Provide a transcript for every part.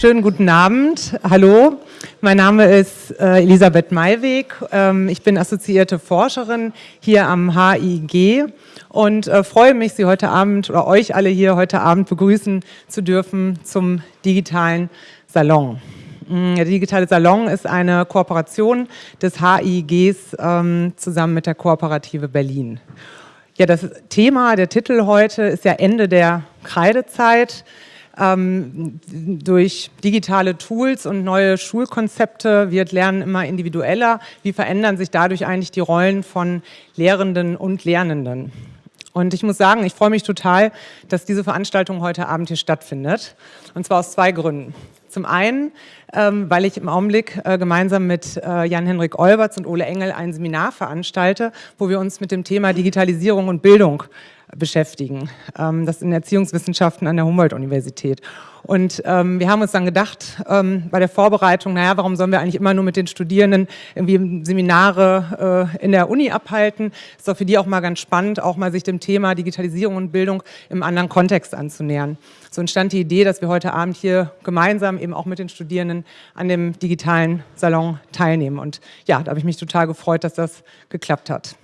Schönen guten Abend. Hallo, mein Name ist äh, Elisabeth Maiweg. Ähm, ich bin assoziierte Forscherin hier am HIG und äh, freue mich, Sie heute Abend oder euch alle hier heute Abend begrüßen zu dürfen zum digitalen Salon. Mm, der digitale Salon ist eine Kooperation des HIGs ähm, zusammen mit der Kooperative Berlin. Ja, das Thema, der Titel heute ist ja Ende der Kreidezeit. Ähm, durch digitale Tools und neue Schulkonzepte wird Lernen immer individueller. Wie verändern sich dadurch eigentlich die Rollen von Lehrenden und Lernenden? Und ich muss sagen, ich freue mich total, dass diese Veranstaltung heute Abend hier stattfindet. Und zwar aus zwei Gründen. Zum einen, ähm, weil ich im Augenblick äh, gemeinsam mit äh, Jan-Henrik Olberts und Ole Engel ein Seminar veranstalte, wo wir uns mit dem Thema Digitalisierung und Bildung beschäftigen. Ähm, das in Erziehungswissenschaften an der Humboldt-Universität. Und ähm, wir haben uns dann gedacht, ähm, bei der Vorbereitung, naja, warum sollen wir eigentlich immer nur mit den Studierenden irgendwie Seminare äh, in der Uni abhalten? Ist doch für die auch mal ganz spannend, auch mal sich dem Thema Digitalisierung und Bildung im anderen Kontext anzunähern. So entstand die Idee, dass wir heute Abend hier gemeinsam eben auch mit den Studierenden an dem digitalen Salon teilnehmen. Und ja, da habe ich mich total gefreut, dass das geklappt hat.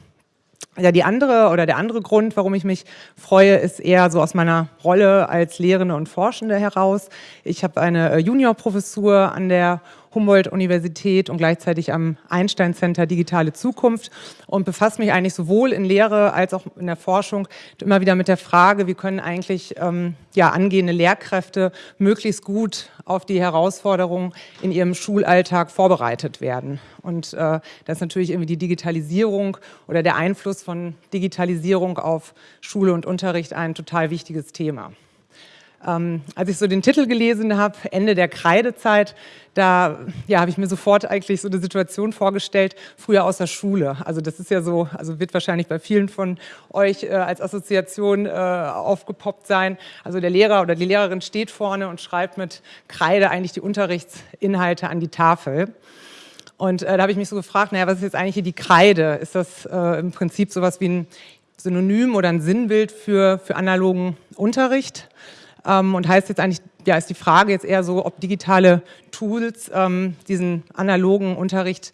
Ja, die andere oder der andere Grund, warum ich mich freue, ist eher so aus meiner Rolle als Lehrende und Forschende heraus. Ich habe eine äh, Juniorprofessur an der Humboldt-Universität und gleichzeitig am Einstein-Center Digitale Zukunft und befasse mich eigentlich sowohl in Lehre als auch in der Forschung immer wieder mit der Frage, wie können eigentlich ähm, ja, angehende Lehrkräfte möglichst gut auf die Herausforderungen in ihrem Schulalltag vorbereitet werden. Und äh, das ist natürlich irgendwie die Digitalisierung oder der Einfluss von Digitalisierung auf Schule und Unterricht ein total wichtiges Thema. Ähm, als ich so den Titel gelesen habe, Ende der Kreidezeit, da ja, habe ich mir sofort eigentlich so eine Situation vorgestellt, früher aus der Schule. Also das ist ja so, also wird wahrscheinlich bei vielen von euch äh, als Assoziation äh, aufgepoppt sein. Also der Lehrer oder die Lehrerin steht vorne und schreibt mit Kreide eigentlich die Unterrichtsinhalte an die Tafel. Und äh, da habe ich mich so gefragt, naja, was ist jetzt eigentlich hier die Kreide? Ist das äh, im Prinzip sowas wie ein Synonym oder ein Sinnbild für, für analogen Unterricht? Ähm, und heißt jetzt eigentlich, ja, ist die Frage jetzt eher so, ob digitale Tools ähm, diesen analogen Unterricht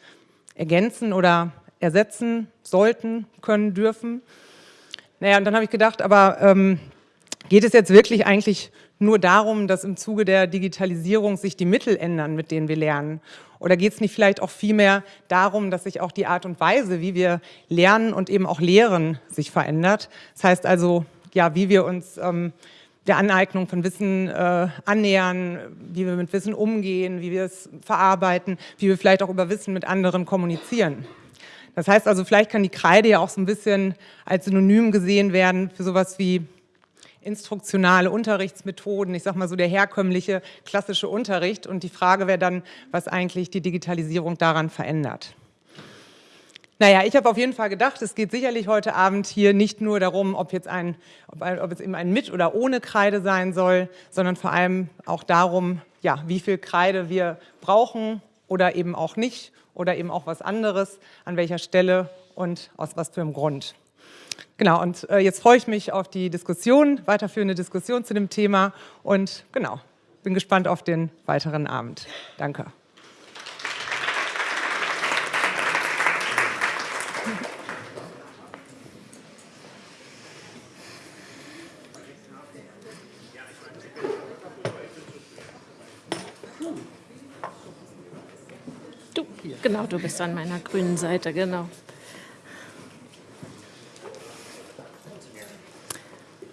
ergänzen oder ersetzen sollten, können, dürfen. Naja, und dann habe ich gedacht, aber ähm, geht es jetzt wirklich eigentlich nur darum, dass im Zuge der Digitalisierung sich die Mittel ändern, mit denen wir lernen? Oder geht es nicht vielleicht auch vielmehr darum, dass sich auch die Art und Weise, wie wir lernen und eben auch lehren, sich verändert? Das heißt also, ja, wie wir uns ähm, der Aneignung von Wissen äh, annähern, wie wir mit Wissen umgehen, wie wir es verarbeiten, wie wir vielleicht auch über Wissen mit anderen kommunizieren. Das heißt also, vielleicht kann die Kreide ja auch so ein bisschen als Synonym gesehen werden für sowas wie instruktionale Unterrichtsmethoden, ich sag mal so der herkömmliche klassische Unterricht und die Frage wäre dann, was eigentlich die Digitalisierung daran verändert. Naja, ich habe auf jeden Fall gedacht, es geht sicherlich heute Abend hier nicht nur darum, ob, jetzt ein, ob, ein, ob es eben ein mit oder ohne Kreide sein soll, sondern vor allem auch darum, ja, wie viel Kreide wir brauchen oder eben auch nicht oder eben auch was anderes, an welcher Stelle und aus was für einem Grund. Genau, und äh, jetzt freue ich mich auf die Diskussion, weiterführende Diskussion zu dem Thema und genau, bin gespannt auf den weiteren Abend. Danke. Genau, du bist an meiner grünen Seite, genau.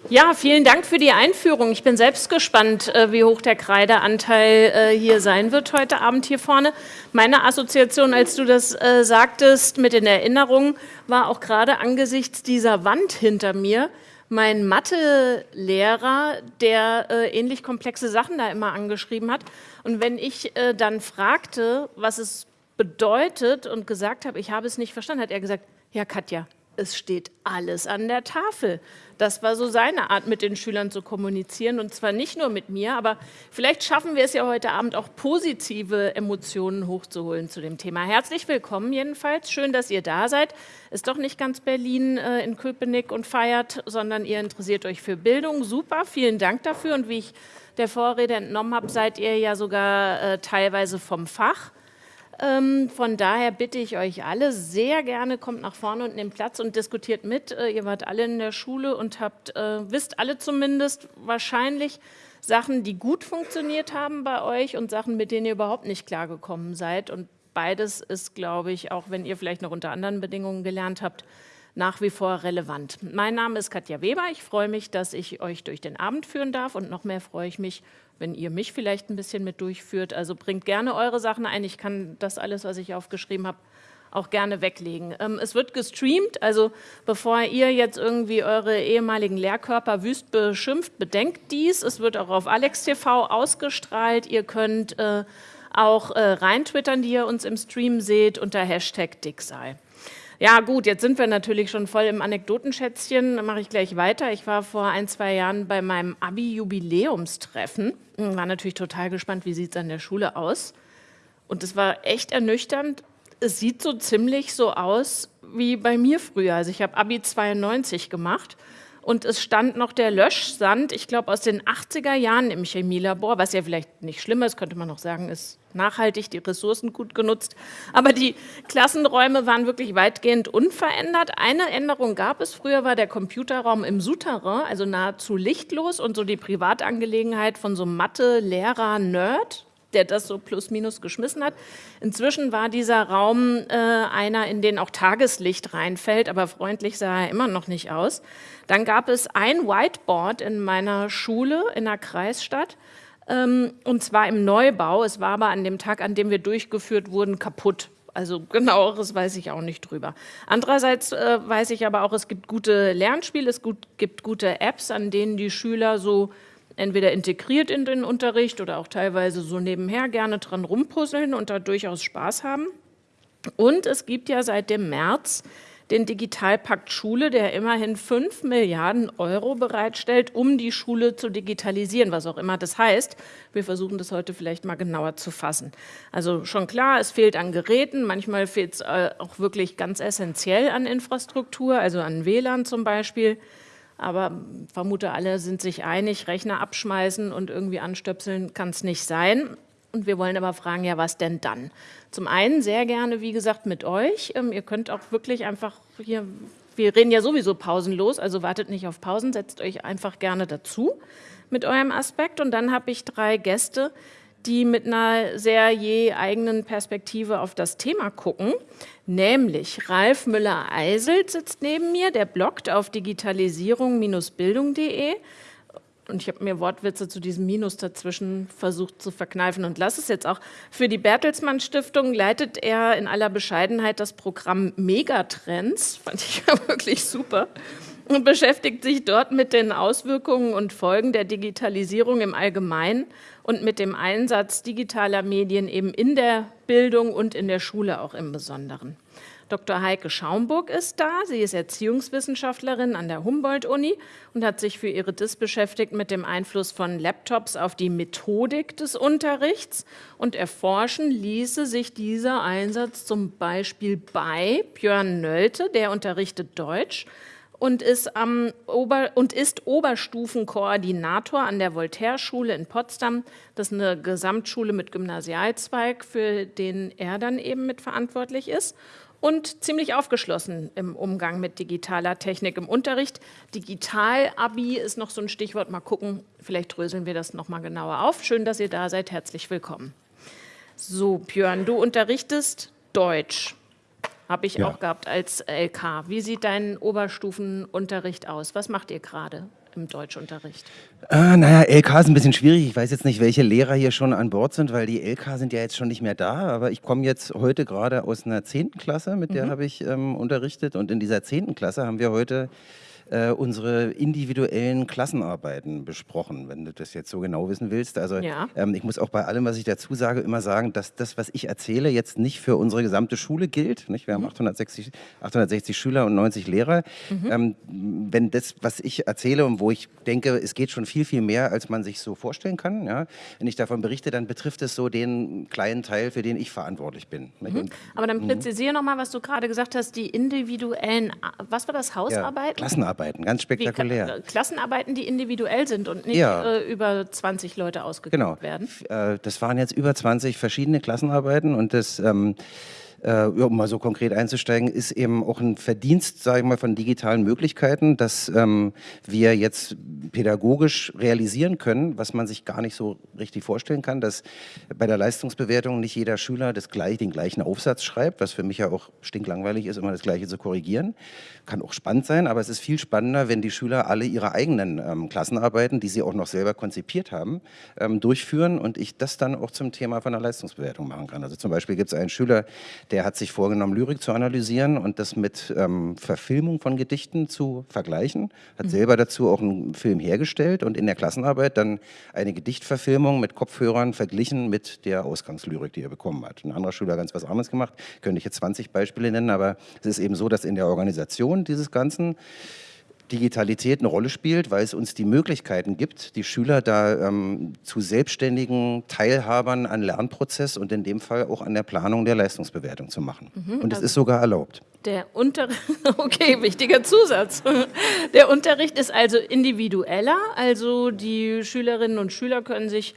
Ja, vielen Dank für die Einführung. Ich bin selbst gespannt, äh, wie hoch der Kreideanteil äh, hier sein wird heute Abend hier vorne. Meine Assoziation, als du das äh, sagtest mit den Erinnerungen, war auch gerade angesichts dieser Wand hinter mir mein Mathelehrer, der ähnlich komplexe Sachen da immer angeschrieben hat. Und wenn ich dann fragte, was es bedeutet und gesagt habe, ich habe es nicht verstanden, hat er gesagt, ja Katja, es steht alles an der Tafel. Das war so seine Art, mit den Schülern zu kommunizieren und zwar nicht nur mit mir, aber vielleicht schaffen wir es ja heute Abend auch positive Emotionen hochzuholen zu dem Thema. Herzlich willkommen jedenfalls, schön, dass ihr da seid. Ist doch nicht ganz Berlin äh, in Köpenick und feiert, sondern ihr interessiert euch für Bildung. Super, vielen Dank dafür und wie ich der Vorrede entnommen habe, seid ihr ja sogar äh, teilweise vom Fach. Ähm, von daher bitte ich euch alle sehr gerne, kommt nach vorne und nehmt Platz und diskutiert mit. Äh, ihr wart alle in der Schule und habt, äh, wisst alle zumindest wahrscheinlich Sachen, die gut funktioniert haben bei euch und Sachen, mit denen ihr überhaupt nicht klargekommen seid. Und beides ist, glaube ich, auch wenn ihr vielleicht noch unter anderen Bedingungen gelernt habt, nach wie vor relevant. Mein Name ist Katja Weber. Ich freue mich, dass ich euch durch den Abend führen darf und noch mehr freue ich mich, wenn ihr mich vielleicht ein bisschen mit durchführt. Also bringt gerne eure Sachen ein. Ich kann das alles, was ich aufgeschrieben habe, auch gerne weglegen. Ähm, es wird gestreamt, also bevor ihr jetzt irgendwie eure ehemaligen Lehrkörper wüst beschimpft, bedenkt dies. Es wird auch auf Alex TV ausgestrahlt. Ihr könnt äh, auch äh, rein twittern, die ihr uns im Stream seht, unter Hashtag Dicksei. Ja gut, jetzt sind wir natürlich schon voll im Anekdotenschätzchen, dann mache ich gleich weiter. Ich war vor ein, zwei Jahren bei meinem Abi-Jubiläumstreffen, war natürlich total gespannt, wie sieht es an der Schule aus. Und es war echt ernüchternd. Es sieht so ziemlich so aus wie bei mir früher. Also ich habe Abi 92 gemacht und es stand noch der Löschsand, ich glaube aus den 80er Jahren im Chemielabor, was ja vielleicht nicht schlimm ist, könnte man noch sagen, ist nachhaltig, die Ressourcen gut genutzt. Aber die Klassenräume waren wirklich weitgehend unverändert. Eine Änderung gab es. Früher war der Computerraum im Souterrain, also nahezu lichtlos und so die Privatangelegenheit von so Mathe-Lehrer, Nerd, der das so plus minus geschmissen hat. Inzwischen war dieser Raum äh, einer, in den auch Tageslicht reinfällt, aber freundlich sah er immer noch nicht aus. Dann gab es ein Whiteboard in meiner Schule in der Kreisstadt, ähm, und zwar im Neubau. Es war aber an dem Tag, an dem wir durchgeführt wurden, kaputt. Also genaueres weiß ich auch nicht drüber. Andererseits äh, weiß ich aber auch, es gibt gute Lernspiele, es gut, gibt gute Apps, an denen die Schüler so entweder integriert in den Unterricht oder auch teilweise so nebenher gerne dran rumpuzzeln und da durchaus Spaß haben. Und es gibt ja seit dem März den Digitalpakt Schule, der immerhin 5 Milliarden Euro bereitstellt, um die Schule zu digitalisieren, was auch immer das heißt. Wir versuchen das heute vielleicht mal genauer zu fassen. Also schon klar, es fehlt an Geräten, manchmal fehlt es äh, auch wirklich ganz essentiell an Infrastruktur, also an WLAN zum Beispiel. Aber vermute alle sind sich einig, Rechner abschmeißen und irgendwie anstöpseln kann es nicht sein. Und wir wollen aber fragen, ja, was denn dann? Zum einen sehr gerne, wie gesagt, mit euch. Ähm, ihr könnt auch wirklich einfach hier, wir reden ja sowieso pausenlos, also wartet nicht auf Pausen, setzt euch einfach gerne dazu mit eurem Aspekt. Und dann habe ich drei Gäste, die mit einer sehr je eigenen Perspektive auf das Thema gucken. Nämlich Ralf Müller-Eiselt sitzt neben mir, der bloggt auf digitalisierung-bildung.de und ich habe mir Wortwitze zu diesem Minus dazwischen versucht zu verkneifen und lasse es jetzt auch. Für die Bertelsmann Stiftung leitet er in aller Bescheidenheit das Programm Megatrends, fand ich ja wirklich super, und beschäftigt sich dort mit den Auswirkungen und Folgen der Digitalisierung im Allgemeinen und mit dem Einsatz digitaler Medien eben in der Bildung und in der Schule auch im Besonderen. Dr. Heike Schaumburg ist da. Sie ist Erziehungswissenschaftlerin an der Humboldt-Uni und hat sich für ihre DIS beschäftigt mit dem Einfluss von Laptops auf die Methodik des Unterrichts. Und erforschen ließe sich dieser Einsatz zum Beispiel bei Björn Nölte, der unterrichtet Deutsch und ist, am Ober und ist Oberstufenkoordinator an der Voltaire-Schule in Potsdam. Das ist eine Gesamtschule mit Gymnasialzweig, für den er dann eben mitverantwortlich ist und ziemlich aufgeschlossen im Umgang mit digitaler Technik im Unterricht. Digital-Abi ist noch so ein Stichwort. Mal gucken, vielleicht dröseln wir das noch mal genauer auf. Schön, dass ihr da seid. Herzlich willkommen. So, Björn, du unterrichtest Deutsch. Habe ich ja. auch gehabt als LK. Wie sieht dein Oberstufenunterricht aus? Was macht ihr gerade? im Deutschunterricht? Äh, naja, LK ist ein bisschen schwierig. Ich weiß jetzt nicht, welche Lehrer hier schon an Bord sind, weil die LK sind ja jetzt schon nicht mehr da. Aber ich komme jetzt heute gerade aus einer 10. Klasse, mit der mhm. habe ich ähm, unterrichtet. Und in dieser 10. Klasse haben wir heute äh, unsere individuellen Klassenarbeiten besprochen, wenn du das jetzt so genau wissen willst. Also ja. ähm, ich muss auch bei allem, was ich dazu sage, immer sagen, dass das, was ich erzähle, jetzt nicht für unsere gesamte Schule gilt. Nicht? Wir mhm. haben 860, 860 Schüler und 90 Lehrer. Mhm. Ähm, wenn das, was ich erzähle und wo ich denke, es geht schon viel, viel mehr, als man sich so vorstellen kann, ja? wenn ich davon berichte, dann betrifft es so den kleinen Teil, für den ich verantwortlich bin. Mhm. Aber dann mhm. präzisiere nochmal, was du gerade gesagt hast, die individuellen, was war das, Hausarbeit? Ja, Klassenarbeit. Klassenarbeiten, ganz spektakulär. Wie, Klassenarbeiten, die individuell sind und nicht ja. äh, über 20 Leute ausgegeben genau. werden? Äh, das waren jetzt über 20 verschiedene Klassenarbeiten und das... Ähm, äh, um mal so konkret einzusteigen, ist eben auch ein Verdienst, sage ich mal, von digitalen Möglichkeiten, dass ähm, wir jetzt pädagogisch realisieren können, was man sich gar nicht so richtig vorstellen kann, dass bei der Leistungsbewertung nicht jeder Schüler das gleich, den gleichen Aufsatz schreibt, was für mich ja auch stinklangweilig ist, immer das Gleiche zu korrigieren. Kann auch spannend sein, aber es ist viel spannender, wenn die Schüler alle ihre eigenen ähm, Klassenarbeiten, die sie auch noch selber konzipiert haben, ähm, durchführen und ich das dann auch zum Thema von der Leistungsbewertung machen kann. Also zum Beispiel gibt es einen Schüler, der hat sich vorgenommen, Lyrik zu analysieren und das mit ähm, Verfilmung von Gedichten zu vergleichen, hat mhm. selber dazu auch einen Film hergestellt und in der Klassenarbeit dann eine Gedichtverfilmung mit Kopfhörern verglichen mit der Ausgangslyrik, die er bekommen hat. Ein anderer Schüler hat ganz was anderes gemacht, könnte ich jetzt 20 Beispiele nennen, aber es ist eben so, dass in der Organisation dieses Ganzen Digitalität eine Rolle spielt, weil es uns die Möglichkeiten gibt, die Schüler da ähm, zu selbstständigen Teilhabern an Lernprozess und in dem Fall auch an der Planung der Leistungsbewertung zu machen. Mhm, und es also ist sogar erlaubt. Der Unterricht, okay, wichtiger Zusatz. Der Unterricht ist also individueller, also die Schülerinnen und Schüler können sich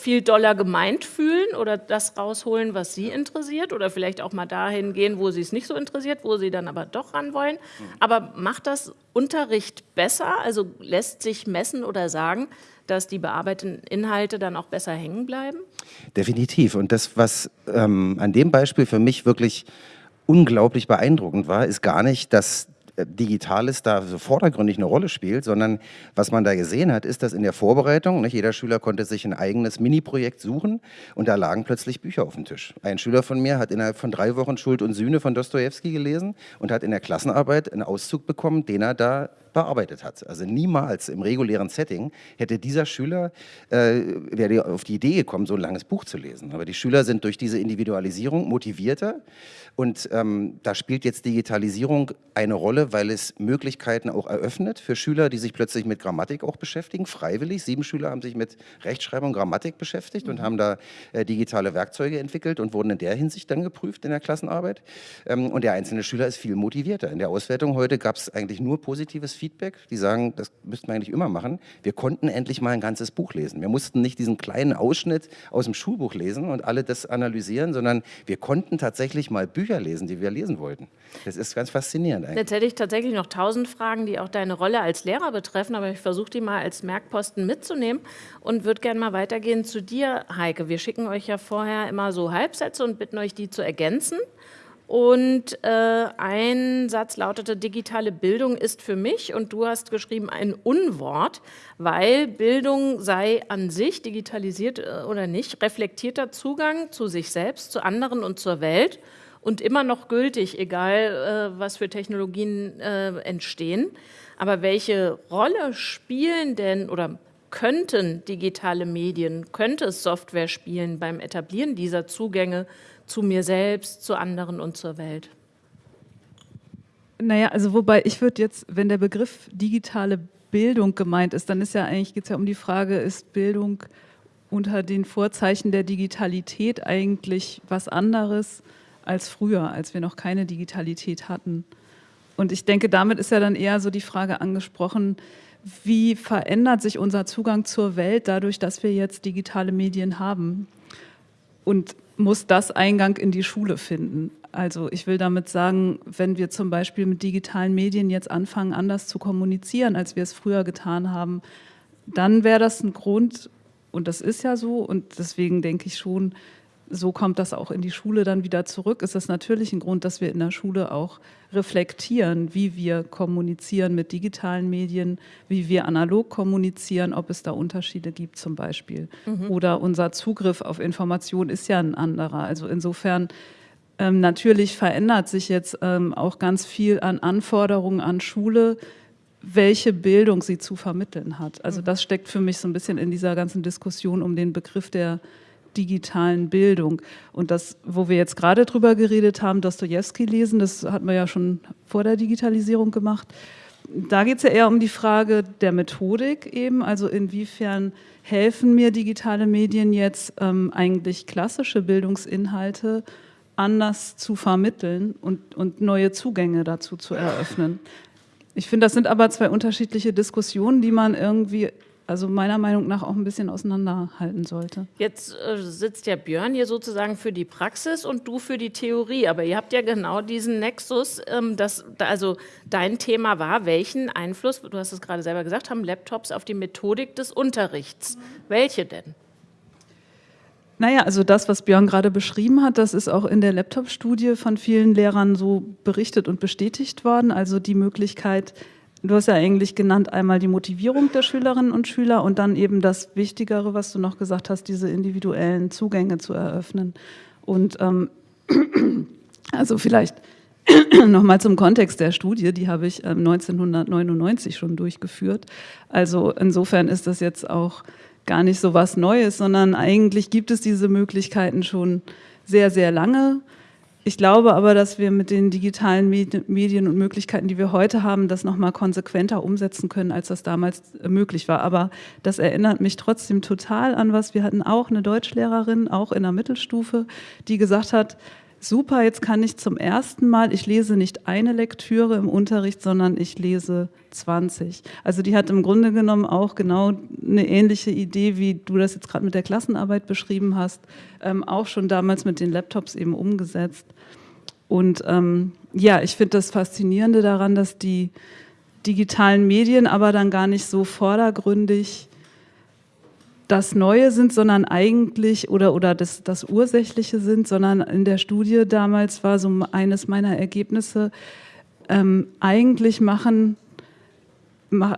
viel doller gemeint fühlen oder das rausholen, was sie interessiert oder vielleicht auch mal dahin gehen, wo sie es nicht so interessiert, wo sie dann aber doch ran wollen. Aber macht das Unterricht besser? Also lässt sich messen oder sagen, dass die bearbeiteten Inhalte dann auch besser hängen bleiben? Definitiv. Und das, was ähm, an dem Beispiel für mich wirklich unglaublich beeindruckend war, ist gar nicht, dass Digitales da so vordergründig eine Rolle spielt, sondern was man da gesehen hat, ist, dass in der Vorbereitung, nicht, jeder Schüler konnte sich ein eigenes Mini-Projekt suchen und da lagen plötzlich Bücher auf dem Tisch. Ein Schüler von mir hat innerhalb von drei Wochen Schuld und Sühne von Dostoevsky gelesen und hat in der Klassenarbeit einen Auszug bekommen, den er da bearbeitet hat. Also niemals im regulären Setting hätte dieser Schüler, äh, wäre auf die Idee gekommen, so ein langes Buch zu lesen. Aber die Schüler sind durch diese Individualisierung motivierter und ähm, da spielt jetzt Digitalisierung eine Rolle, weil es Möglichkeiten auch eröffnet für Schüler, die sich plötzlich mit Grammatik auch beschäftigen, freiwillig. Sieben Schüler haben sich mit Rechtschreibung, Grammatik beschäftigt mhm. und haben da äh, digitale Werkzeuge entwickelt und wurden in der Hinsicht dann geprüft in der Klassenarbeit. Ähm, und der einzelne Schüler ist viel motivierter. In der Auswertung heute gab es eigentlich nur positives Feedback. Die sagen, das müssten wir eigentlich immer machen. Wir konnten endlich mal ein ganzes Buch lesen. Wir mussten nicht diesen kleinen Ausschnitt aus dem Schulbuch lesen und alle das analysieren, sondern wir konnten tatsächlich mal Bücher lesen, die wir lesen wollten. Das ist ganz faszinierend eigentlich. Jetzt hätte ich tatsächlich noch tausend Fragen, die auch deine Rolle als Lehrer betreffen, aber ich versuche die mal als Merkposten mitzunehmen und würde gerne mal weitergehen zu dir, Heike. Wir schicken euch ja vorher immer so Halbsätze und bitten euch, die zu ergänzen. Und äh, ein Satz lautete, digitale Bildung ist für mich, und du hast geschrieben, ein Unwort, weil Bildung sei an sich, digitalisiert äh, oder nicht, reflektierter Zugang zu sich selbst, zu anderen und zur Welt und immer noch gültig, egal äh, was für Technologien äh, entstehen. Aber welche Rolle spielen denn oder könnten digitale Medien, könnte es Software spielen beim Etablieren dieser Zugänge zu mir selbst, zu anderen und zur Welt? Naja, also wobei ich würde jetzt, wenn der Begriff digitale Bildung gemeint ist, dann ist ja eigentlich, geht es ja um die Frage, ist Bildung unter den Vorzeichen der Digitalität eigentlich was anderes als früher, als wir noch keine Digitalität hatten? Und ich denke, damit ist ja dann eher so die Frage angesprochen, wie verändert sich unser Zugang zur Welt dadurch, dass wir jetzt digitale Medien haben? Und muss das Eingang in die Schule finden? Also ich will damit sagen, wenn wir zum Beispiel mit digitalen Medien jetzt anfangen, anders zu kommunizieren, als wir es früher getan haben, dann wäre das ein Grund, und das ist ja so, und deswegen denke ich schon, so kommt das auch in die Schule dann wieder zurück, ist das natürlich ein Grund, dass wir in der Schule auch reflektieren, wie wir kommunizieren mit digitalen Medien, wie wir analog kommunizieren, ob es da Unterschiede gibt zum Beispiel. Mhm. Oder unser Zugriff auf Informationen ist ja ein anderer. Also insofern ähm, natürlich verändert sich jetzt ähm, auch ganz viel an Anforderungen an Schule, welche Bildung sie zu vermitteln hat. Also mhm. das steckt für mich so ein bisschen in dieser ganzen Diskussion um den Begriff der digitalen Bildung. Und das, wo wir jetzt gerade drüber geredet haben, Dostoevsky lesen, das hatten wir ja schon vor der Digitalisierung gemacht. Da geht es ja eher um die Frage der Methodik eben, also inwiefern helfen mir digitale Medien jetzt ähm, eigentlich klassische Bildungsinhalte anders zu vermitteln und, und neue Zugänge dazu zu eröffnen. Ich finde, das sind aber zwei unterschiedliche Diskussionen, die man irgendwie also meiner Meinung nach auch ein bisschen auseinanderhalten sollte. Jetzt äh, sitzt ja Björn hier sozusagen für die Praxis und du für die Theorie, aber ihr habt ja genau diesen Nexus, ähm, dass, also dein Thema war, welchen Einfluss, du hast es gerade selber gesagt, haben Laptops auf die Methodik des Unterrichts. Welche denn? Naja, also das, was Björn gerade beschrieben hat, das ist auch in der Laptop-Studie von vielen Lehrern so berichtet und bestätigt worden. Also die Möglichkeit, Du hast ja eigentlich genannt einmal die Motivierung der Schülerinnen und Schüler und dann eben das Wichtigere, was du noch gesagt hast, diese individuellen Zugänge zu eröffnen. Und ähm, also vielleicht nochmal zum Kontext der Studie, die habe ich 1999 ähm, schon durchgeführt. Also insofern ist das jetzt auch gar nicht so was Neues, sondern eigentlich gibt es diese Möglichkeiten schon sehr, sehr lange. Ich glaube aber, dass wir mit den digitalen Medien und Möglichkeiten, die wir heute haben, das nochmal konsequenter umsetzen können, als das damals äh, möglich war. Aber das erinnert mich trotzdem total an was. Wir hatten auch eine Deutschlehrerin, auch in der Mittelstufe, die gesagt hat, super, jetzt kann ich zum ersten Mal, ich lese nicht eine Lektüre im Unterricht, sondern ich lese 20. Also die hat im Grunde genommen auch genau eine ähnliche Idee, wie du das jetzt gerade mit der Klassenarbeit beschrieben hast, ähm, auch schon damals mit den Laptops eben umgesetzt. Und ähm, ja, ich finde das Faszinierende daran, dass die digitalen Medien aber dann gar nicht so vordergründig das Neue sind, sondern eigentlich oder, oder das, das Ursächliche sind, sondern in der Studie damals war so eines meiner Ergebnisse, ähm, eigentlich machen,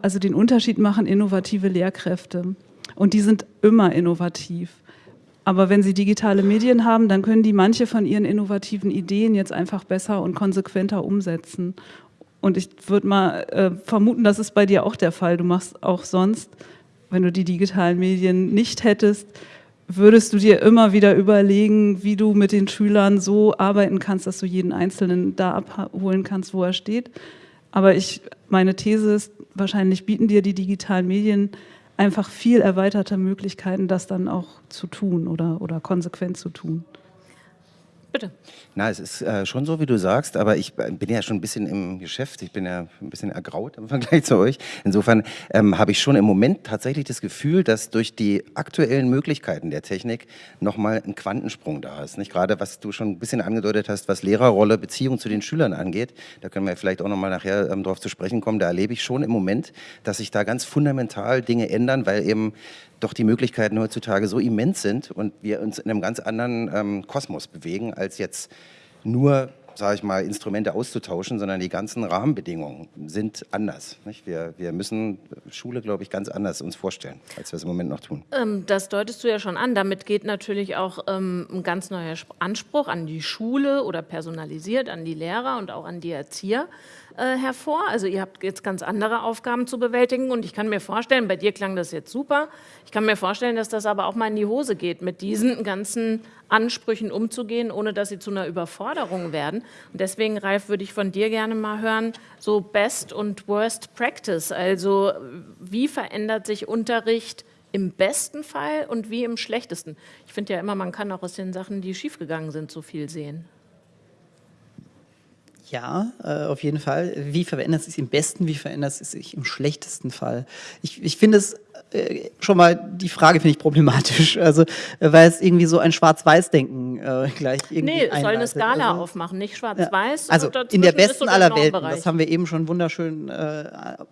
also den Unterschied machen innovative Lehrkräfte. Und die sind immer innovativ. Aber wenn sie digitale Medien haben, dann können die manche von ihren innovativen Ideen jetzt einfach besser und konsequenter umsetzen. Und ich würde mal äh, vermuten, das ist bei dir auch der Fall. Du machst auch sonst wenn du die digitalen Medien nicht hättest, würdest du dir immer wieder überlegen, wie du mit den Schülern so arbeiten kannst, dass du jeden Einzelnen da abholen kannst, wo er steht. Aber ich, meine These ist, wahrscheinlich bieten dir die digitalen Medien einfach viel erweiterte Möglichkeiten, das dann auch zu tun oder, oder konsequent zu tun. Bitte. Na, es ist äh, schon so, wie du sagst, aber ich bin ja schon ein bisschen im Geschäft. Ich bin ja ein bisschen ergraut im Vergleich zu euch. Insofern ähm, habe ich schon im Moment tatsächlich das Gefühl, dass durch die aktuellen Möglichkeiten der Technik nochmal ein Quantensprung da ist. Nicht gerade, was du schon ein bisschen angedeutet hast, was Lehrerrolle, Beziehung zu den Schülern angeht. Da können wir vielleicht auch nochmal nachher ähm, drauf zu sprechen kommen. Da erlebe ich schon im Moment, dass sich da ganz fundamental Dinge ändern, weil eben doch die Möglichkeiten heutzutage so immens sind und wir uns in einem ganz anderen ähm, Kosmos bewegen, als jetzt nur sage ich mal, Instrumente auszutauschen, sondern die ganzen Rahmenbedingungen sind anders. Nicht? Wir, wir müssen Schule, glaube ich, ganz anders uns vorstellen, als wir es im Moment noch tun. Ähm, das deutest du ja schon an. Damit geht natürlich auch ähm, ein ganz neuer Anspruch an die Schule oder personalisiert an die Lehrer und auch an die Erzieher äh, hervor. Also ihr habt jetzt ganz andere Aufgaben zu bewältigen und ich kann mir vorstellen, bei dir klang das jetzt super, ich kann mir vorstellen, dass das aber auch mal in die Hose geht, mit diesen ganzen Ansprüchen umzugehen, ohne dass sie zu einer Überforderung werden. Und deswegen, Ralf, würde ich von dir gerne mal hören, so Best und Worst Practice, also wie verändert sich Unterricht im besten Fall und wie im schlechtesten? Ich finde ja immer, man kann auch aus den Sachen, die schiefgegangen sind, so viel sehen. Ja, äh, auf jeden Fall. Wie verändert es sich im besten, wie verändert es sich im schlechtesten Fall? Ich, ich finde es schon mal die Frage finde ich problematisch, also äh, weil es irgendwie so ein Schwarz-Weiß-Denken äh, gleich irgendwie Nee, es soll eine Skala also, aufmachen, nicht Schwarz-Weiß. Ja. Also in der besten so aller Welten, das haben wir eben schon wunderschön, äh,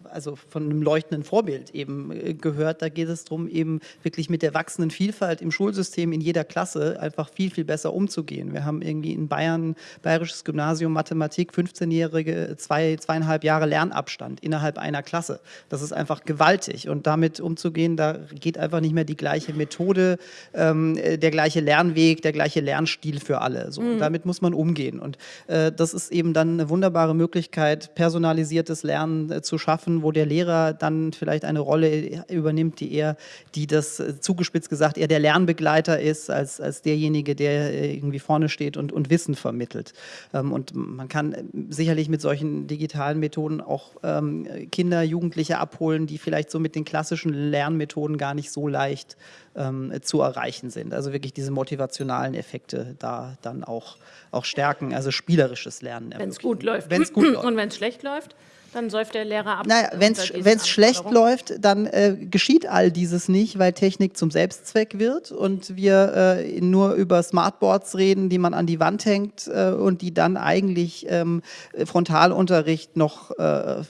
also von einem leuchtenden Vorbild eben äh, gehört, da geht es darum, eben wirklich mit der wachsenden Vielfalt im Schulsystem in jeder Klasse einfach viel, viel besser umzugehen. Wir haben irgendwie in Bayern, bayerisches Gymnasium Mathematik, 15-jährige, zwei, zweieinhalb Jahre Lernabstand innerhalb einer Klasse. Das ist einfach gewaltig und damit umzugehen umzugehen. Da geht einfach nicht mehr die gleiche Methode, ähm, äh, der gleiche Lernweg, der gleiche Lernstil für alle. So. Mhm. damit muss man umgehen. Und äh, das ist eben dann eine wunderbare Möglichkeit, personalisiertes Lernen äh, zu schaffen, wo der Lehrer dann vielleicht eine Rolle übernimmt, die eher, die das äh, zugespitzt gesagt, eher der Lernbegleiter ist, als, als derjenige, der äh, irgendwie vorne steht und, und Wissen vermittelt. Ähm, und man kann äh, sicherlich mit solchen digitalen Methoden auch ähm, Kinder, Jugendliche abholen, die vielleicht so mit den klassischen Lernmethoden gar nicht so leicht ähm, zu erreichen sind. Also wirklich diese motivationalen Effekte da dann auch, auch stärken, also spielerisches Lernen. Wenn es gut läuft. Wenn's gut läuft. Und wenn es schlecht läuft? dann säuft der Lehrer ab. Naja, wenn es schlecht läuft, dann äh, geschieht all dieses nicht, weil Technik zum Selbstzweck wird und wir äh, nur über Smartboards reden, die man an die Wand hängt äh, und die dann eigentlich ähm, Frontalunterricht noch äh,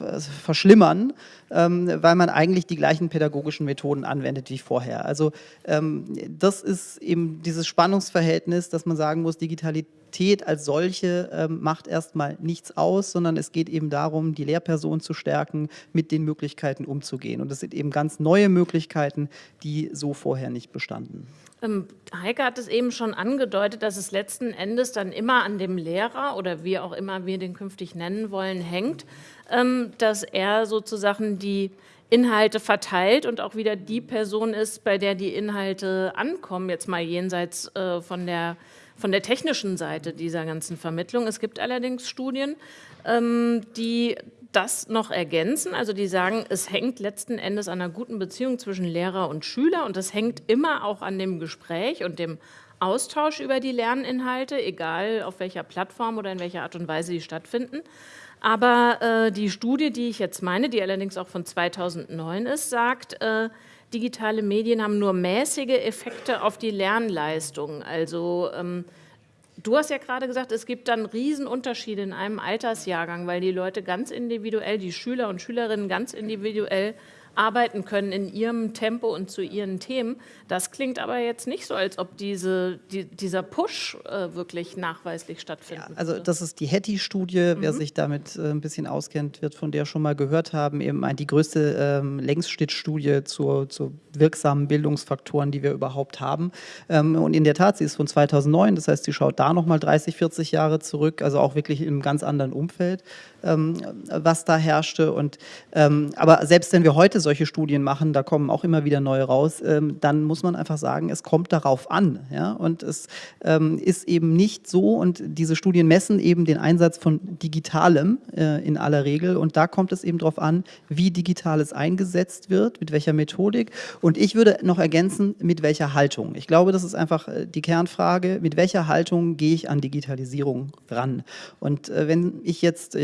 verschlimmern, weil man eigentlich die gleichen pädagogischen Methoden anwendet wie vorher. Also ähm, das ist eben dieses Spannungsverhältnis, dass man sagen muss, Digitalität als solche ähm, macht erstmal nichts aus, sondern es geht eben darum, die Lehrperson zu stärken, mit den Möglichkeiten umzugehen. Und das sind eben ganz neue Möglichkeiten, die so vorher nicht bestanden. Ähm, Heike hat es eben schon angedeutet, dass es letzten Endes dann immer an dem Lehrer oder wie auch immer wir den künftig nennen wollen, hängt, ähm, dass er sozusagen die Inhalte verteilt und auch wieder die Person ist, bei der die Inhalte ankommen, jetzt mal jenseits äh, von der von der technischen Seite dieser ganzen Vermittlung. Es gibt allerdings Studien, ähm, die das noch ergänzen. Also die sagen, es hängt letzten Endes an einer guten Beziehung zwischen Lehrer und Schüler und es hängt immer auch an dem Gespräch und dem Austausch über die Lerninhalte, egal auf welcher Plattform oder in welcher Art und Weise sie stattfinden. Aber äh, die Studie, die ich jetzt meine, die allerdings auch von 2009 ist, sagt, äh, digitale Medien haben nur mäßige Effekte auf die Lernleistung. Also ähm, du hast ja gerade gesagt, es gibt dann Riesenunterschiede in einem Altersjahrgang, weil die Leute ganz individuell, die Schüler und Schülerinnen ganz individuell arbeiten können in ihrem Tempo und zu ihren Themen. Das klingt aber jetzt nicht so, als ob diese, die, dieser Push äh, wirklich nachweislich stattfindet. Ja, also das ist die Hattie-Studie. Mhm. Wer sich damit äh, ein bisschen auskennt, wird von der schon mal gehört haben. Eben die größte ähm, Längsschnittstudie zu, zu wirksamen Bildungsfaktoren, die wir überhaupt haben. Ähm, und in der Tat, sie ist von 2009. Das heißt, sie schaut da nochmal 30, 40 Jahre zurück. Also auch wirklich in einem ganz anderen Umfeld, was da herrschte. Und, ähm, aber selbst wenn wir heute solche Studien machen, da kommen auch immer wieder neue raus, ähm, dann muss man einfach sagen, es kommt darauf an. Ja? Und es ähm, ist eben nicht so, und diese Studien messen eben den Einsatz von Digitalem äh, in aller Regel. Und da kommt es eben darauf an, wie Digitales eingesetzt wird, mit welcher Methodik. Und ich würde noch ergänzen, mit welcher Haltung. Ich glaube, das ist einfach äh, die Kernfrage, mit welcher Haltung gehe ich an Digitalisierung ran. Und äh, wenn ich jetzt,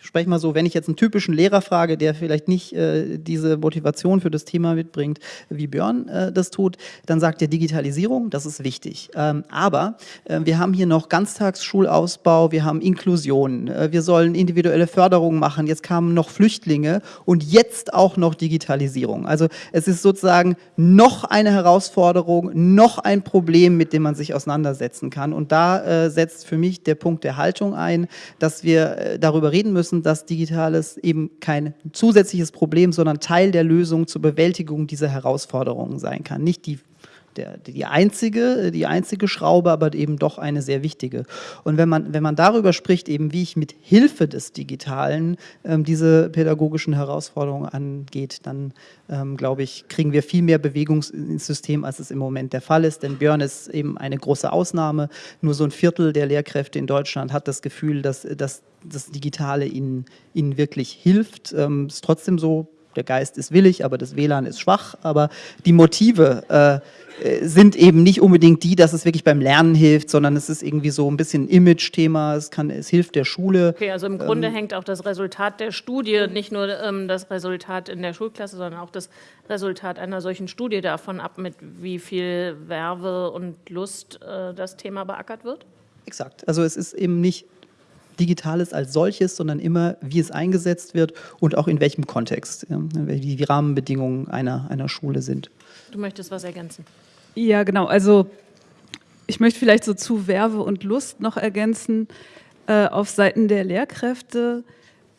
spreche mal so, wenn ich jetzt einen typischen Lehrer frage, der vielleicht nicht äh, diese Motivation für das Thema mitbringt, wie Björn äh, das tut, dann sagt er Digitalisierung, das ist wichtig. Ähm, aber äh, wir haben hier noch Ganztagsschulausbau, wir haben Inklusion, äh, wir sollen individuelle Förderung machen, jetzt kamen noch Flüchtlinge und jetzt auch noch Digitalisierung. Also es ist sozusagen noch eine Herausforderung, noch ein Problem, mit dem man sich auseinandersetzen kann. Und da äh, setzt für mich der Punkt der Haltung ein, dass wir äh, darüber reden müssen, müssen, dass Digitales eben kein zusätzliches Problem, sondern Teil der Lösung zur Bewältigung dieser Herausforderungen sein kann. Nicht die der, die, einzige, die einzige Schraube, aber eben doch eine sehr wichtige. Und wenn man, wenn man darüber spricht, eben wie ich mit Hilfe des Digitalen ähm, diese pädagogischen Herausforderungen angeht, dann ähm, glaube ich, kriegen wir viel mehr Bewegung ins System, als es im Moment der Fall ist. Denn Björn ist eben eine große Ausnahme. Nur so ein Viertel der Lehrkräfte in Deutschland hat das Gefühl, dass, dass das Digitale ihnen, ihnen wirklich hilft. Ähm, ist trotzdem so, der Geist ist willig, aber das WLAN ist schwach. Aber die Motive äh, sind eben nicht unbedingt die, dass es wirklich beim Lernen hilft, sondern es ist irgendwie so ein bisschen ein Image-Thema, es, es hilft der Schule. Okay, also im Grunde ähm, hängt auch das Resultat der Studie, nicht nur ähm, das Resultat in der Schulklasse, sondern auch das Resultat einer solchen Studie davon ab, mit wie viel Werbe und Lust äh, das Thema beackert wird? Exakt, also es ist eben nicht Digitales als solches, sondern immer, wie es eingesetzt wird und auch in welchem Kontext, wie die Rahmenbedingungen einer, einer Schule sind. Du möchtest was ergänzen? Ja, genau. Also ich möchte vielleicht so zu Werbe und Lust noch ergänzen. Äh, auf Seiten der Lehrkräfte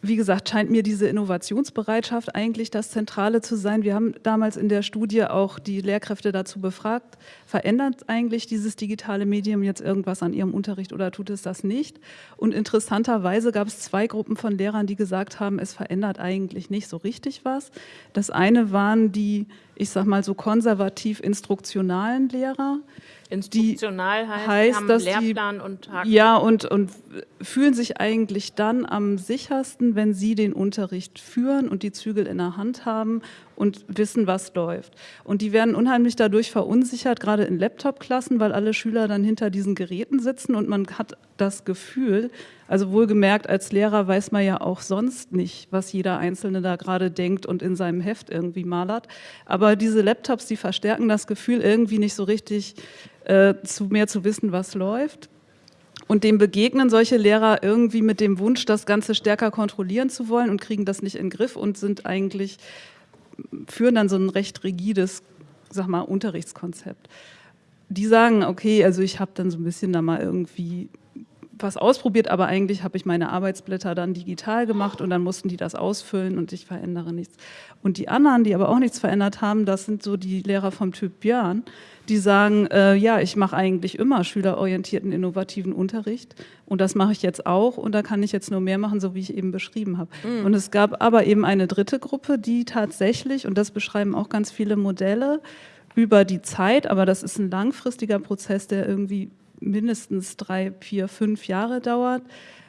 wie gesagt, scheint mir diese Innovationsbereitschaft eigentlich das Zentrale zu sein. Wir haben damals in der Studie auch die Lehrkräfte dazu befragt, verändert eigentlich dieses digitale Medium jetzt irgendwas an ihrem Unterricht oder tut es das nicht? Und interessanterweise gab es zwei Gruppen von Lehrern, die gesagt haben, es verändert eigentlich nicht so richtig was. Das eine waren die, ich sag mal so konservativ instruktionalen Lehrer, Instruktional heißt, heißt haben dass Lehrplan die, und Haken. Ja, und, und fühlen sich eigentlich dann am sichersten, wenn sie den Unterricht führen und die Zügel in der Hand haben und wissen, was läuft. Und die werden unheimlich dadurch verunsichert, gerade in Laptop-Klassen, weil alle Schüler dann hinter diesen Geräten sitzen und man hat das Gefühl, also wohlgemerkt, als Lehrer weiß man ja auch sonst nicht, was jeder Einzelne da gerade denkt und in seinem Heft irgendwie malert. Aber diese Laptops, die verstärken das Gefühl, irgendwie nicht so richtig äh, zu mehr zu wissen, was läuft. Und dem begegnen solche Lehrer irgendwie mit dem Wunsch, das Ganze stärker kontrollieren zu wollen und kriegen das nicht in den Griff und sind eigentlich führen dann so ein recht rigides, sag mal, Unterrichtskonzept. Die sagen, okay, also ich habe dann so ein bisschen da mal irgendwie was ausprobiert, aber eigentlich habe ich meine Arbeitsblätter dann digital gemacht und dann mussten die das ausfüllen und ich verändere nichts. Und die anderen, die aber auch nichts verändert haben, das sind so die Lehrer vom Typ Björn, die sagen, äh, ja, ich mache eigentlich immer schülerorientierten, innovativen Unterricht und das mache ich jetzt auch und da kann ich jetzt nur mehr machen, so wie ich eben beschrieben habe. Mhm. Und es gab aber eben eine dritte Gruppe, die tatsächlich, und das beschreiben auch ganz viele Modelle, über die Zeit, aber das ist ein langfristiger Prozess, der irgendwie mindestens drei, vier, fünf Jahre dauert,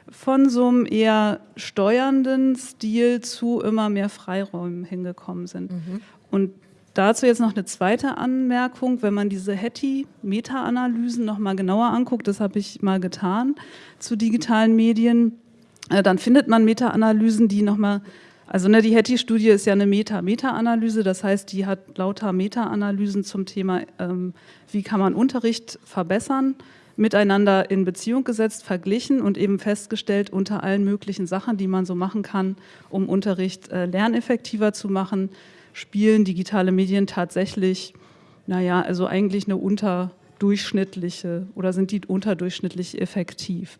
von so einem eher steuernden Stil zu immer mehr Freiräumen hingekommen sind. Mhm. Und Dazu jetzt noch eine zweite Anmerkung, wenn man diese Hattie-Meta-Analysen noch mal genauer anguckt, das habe ich mal getan zu digitalen Medien, äh, dann findet man Meta-Analysen, die noch mal, also ne, die Hattie-Studie ist ja eine Meta-Meta-Analyse, das heißt, die hat lauter Meta-Analysen zum Thema, ähm, wie kann man Unterricht verbessern, miteinander in Beziehung gesetzt, verglichen und eben festgestellt, unter allen möglichen Sachen, die man so machen kann, um Unterricht äh, lerneffektiver zu machen, spielen digitale Medien tatsächlich, naja, also eigentlich eine unterdurchschnittliche oder sind die unterdurchschnittlich effektiv.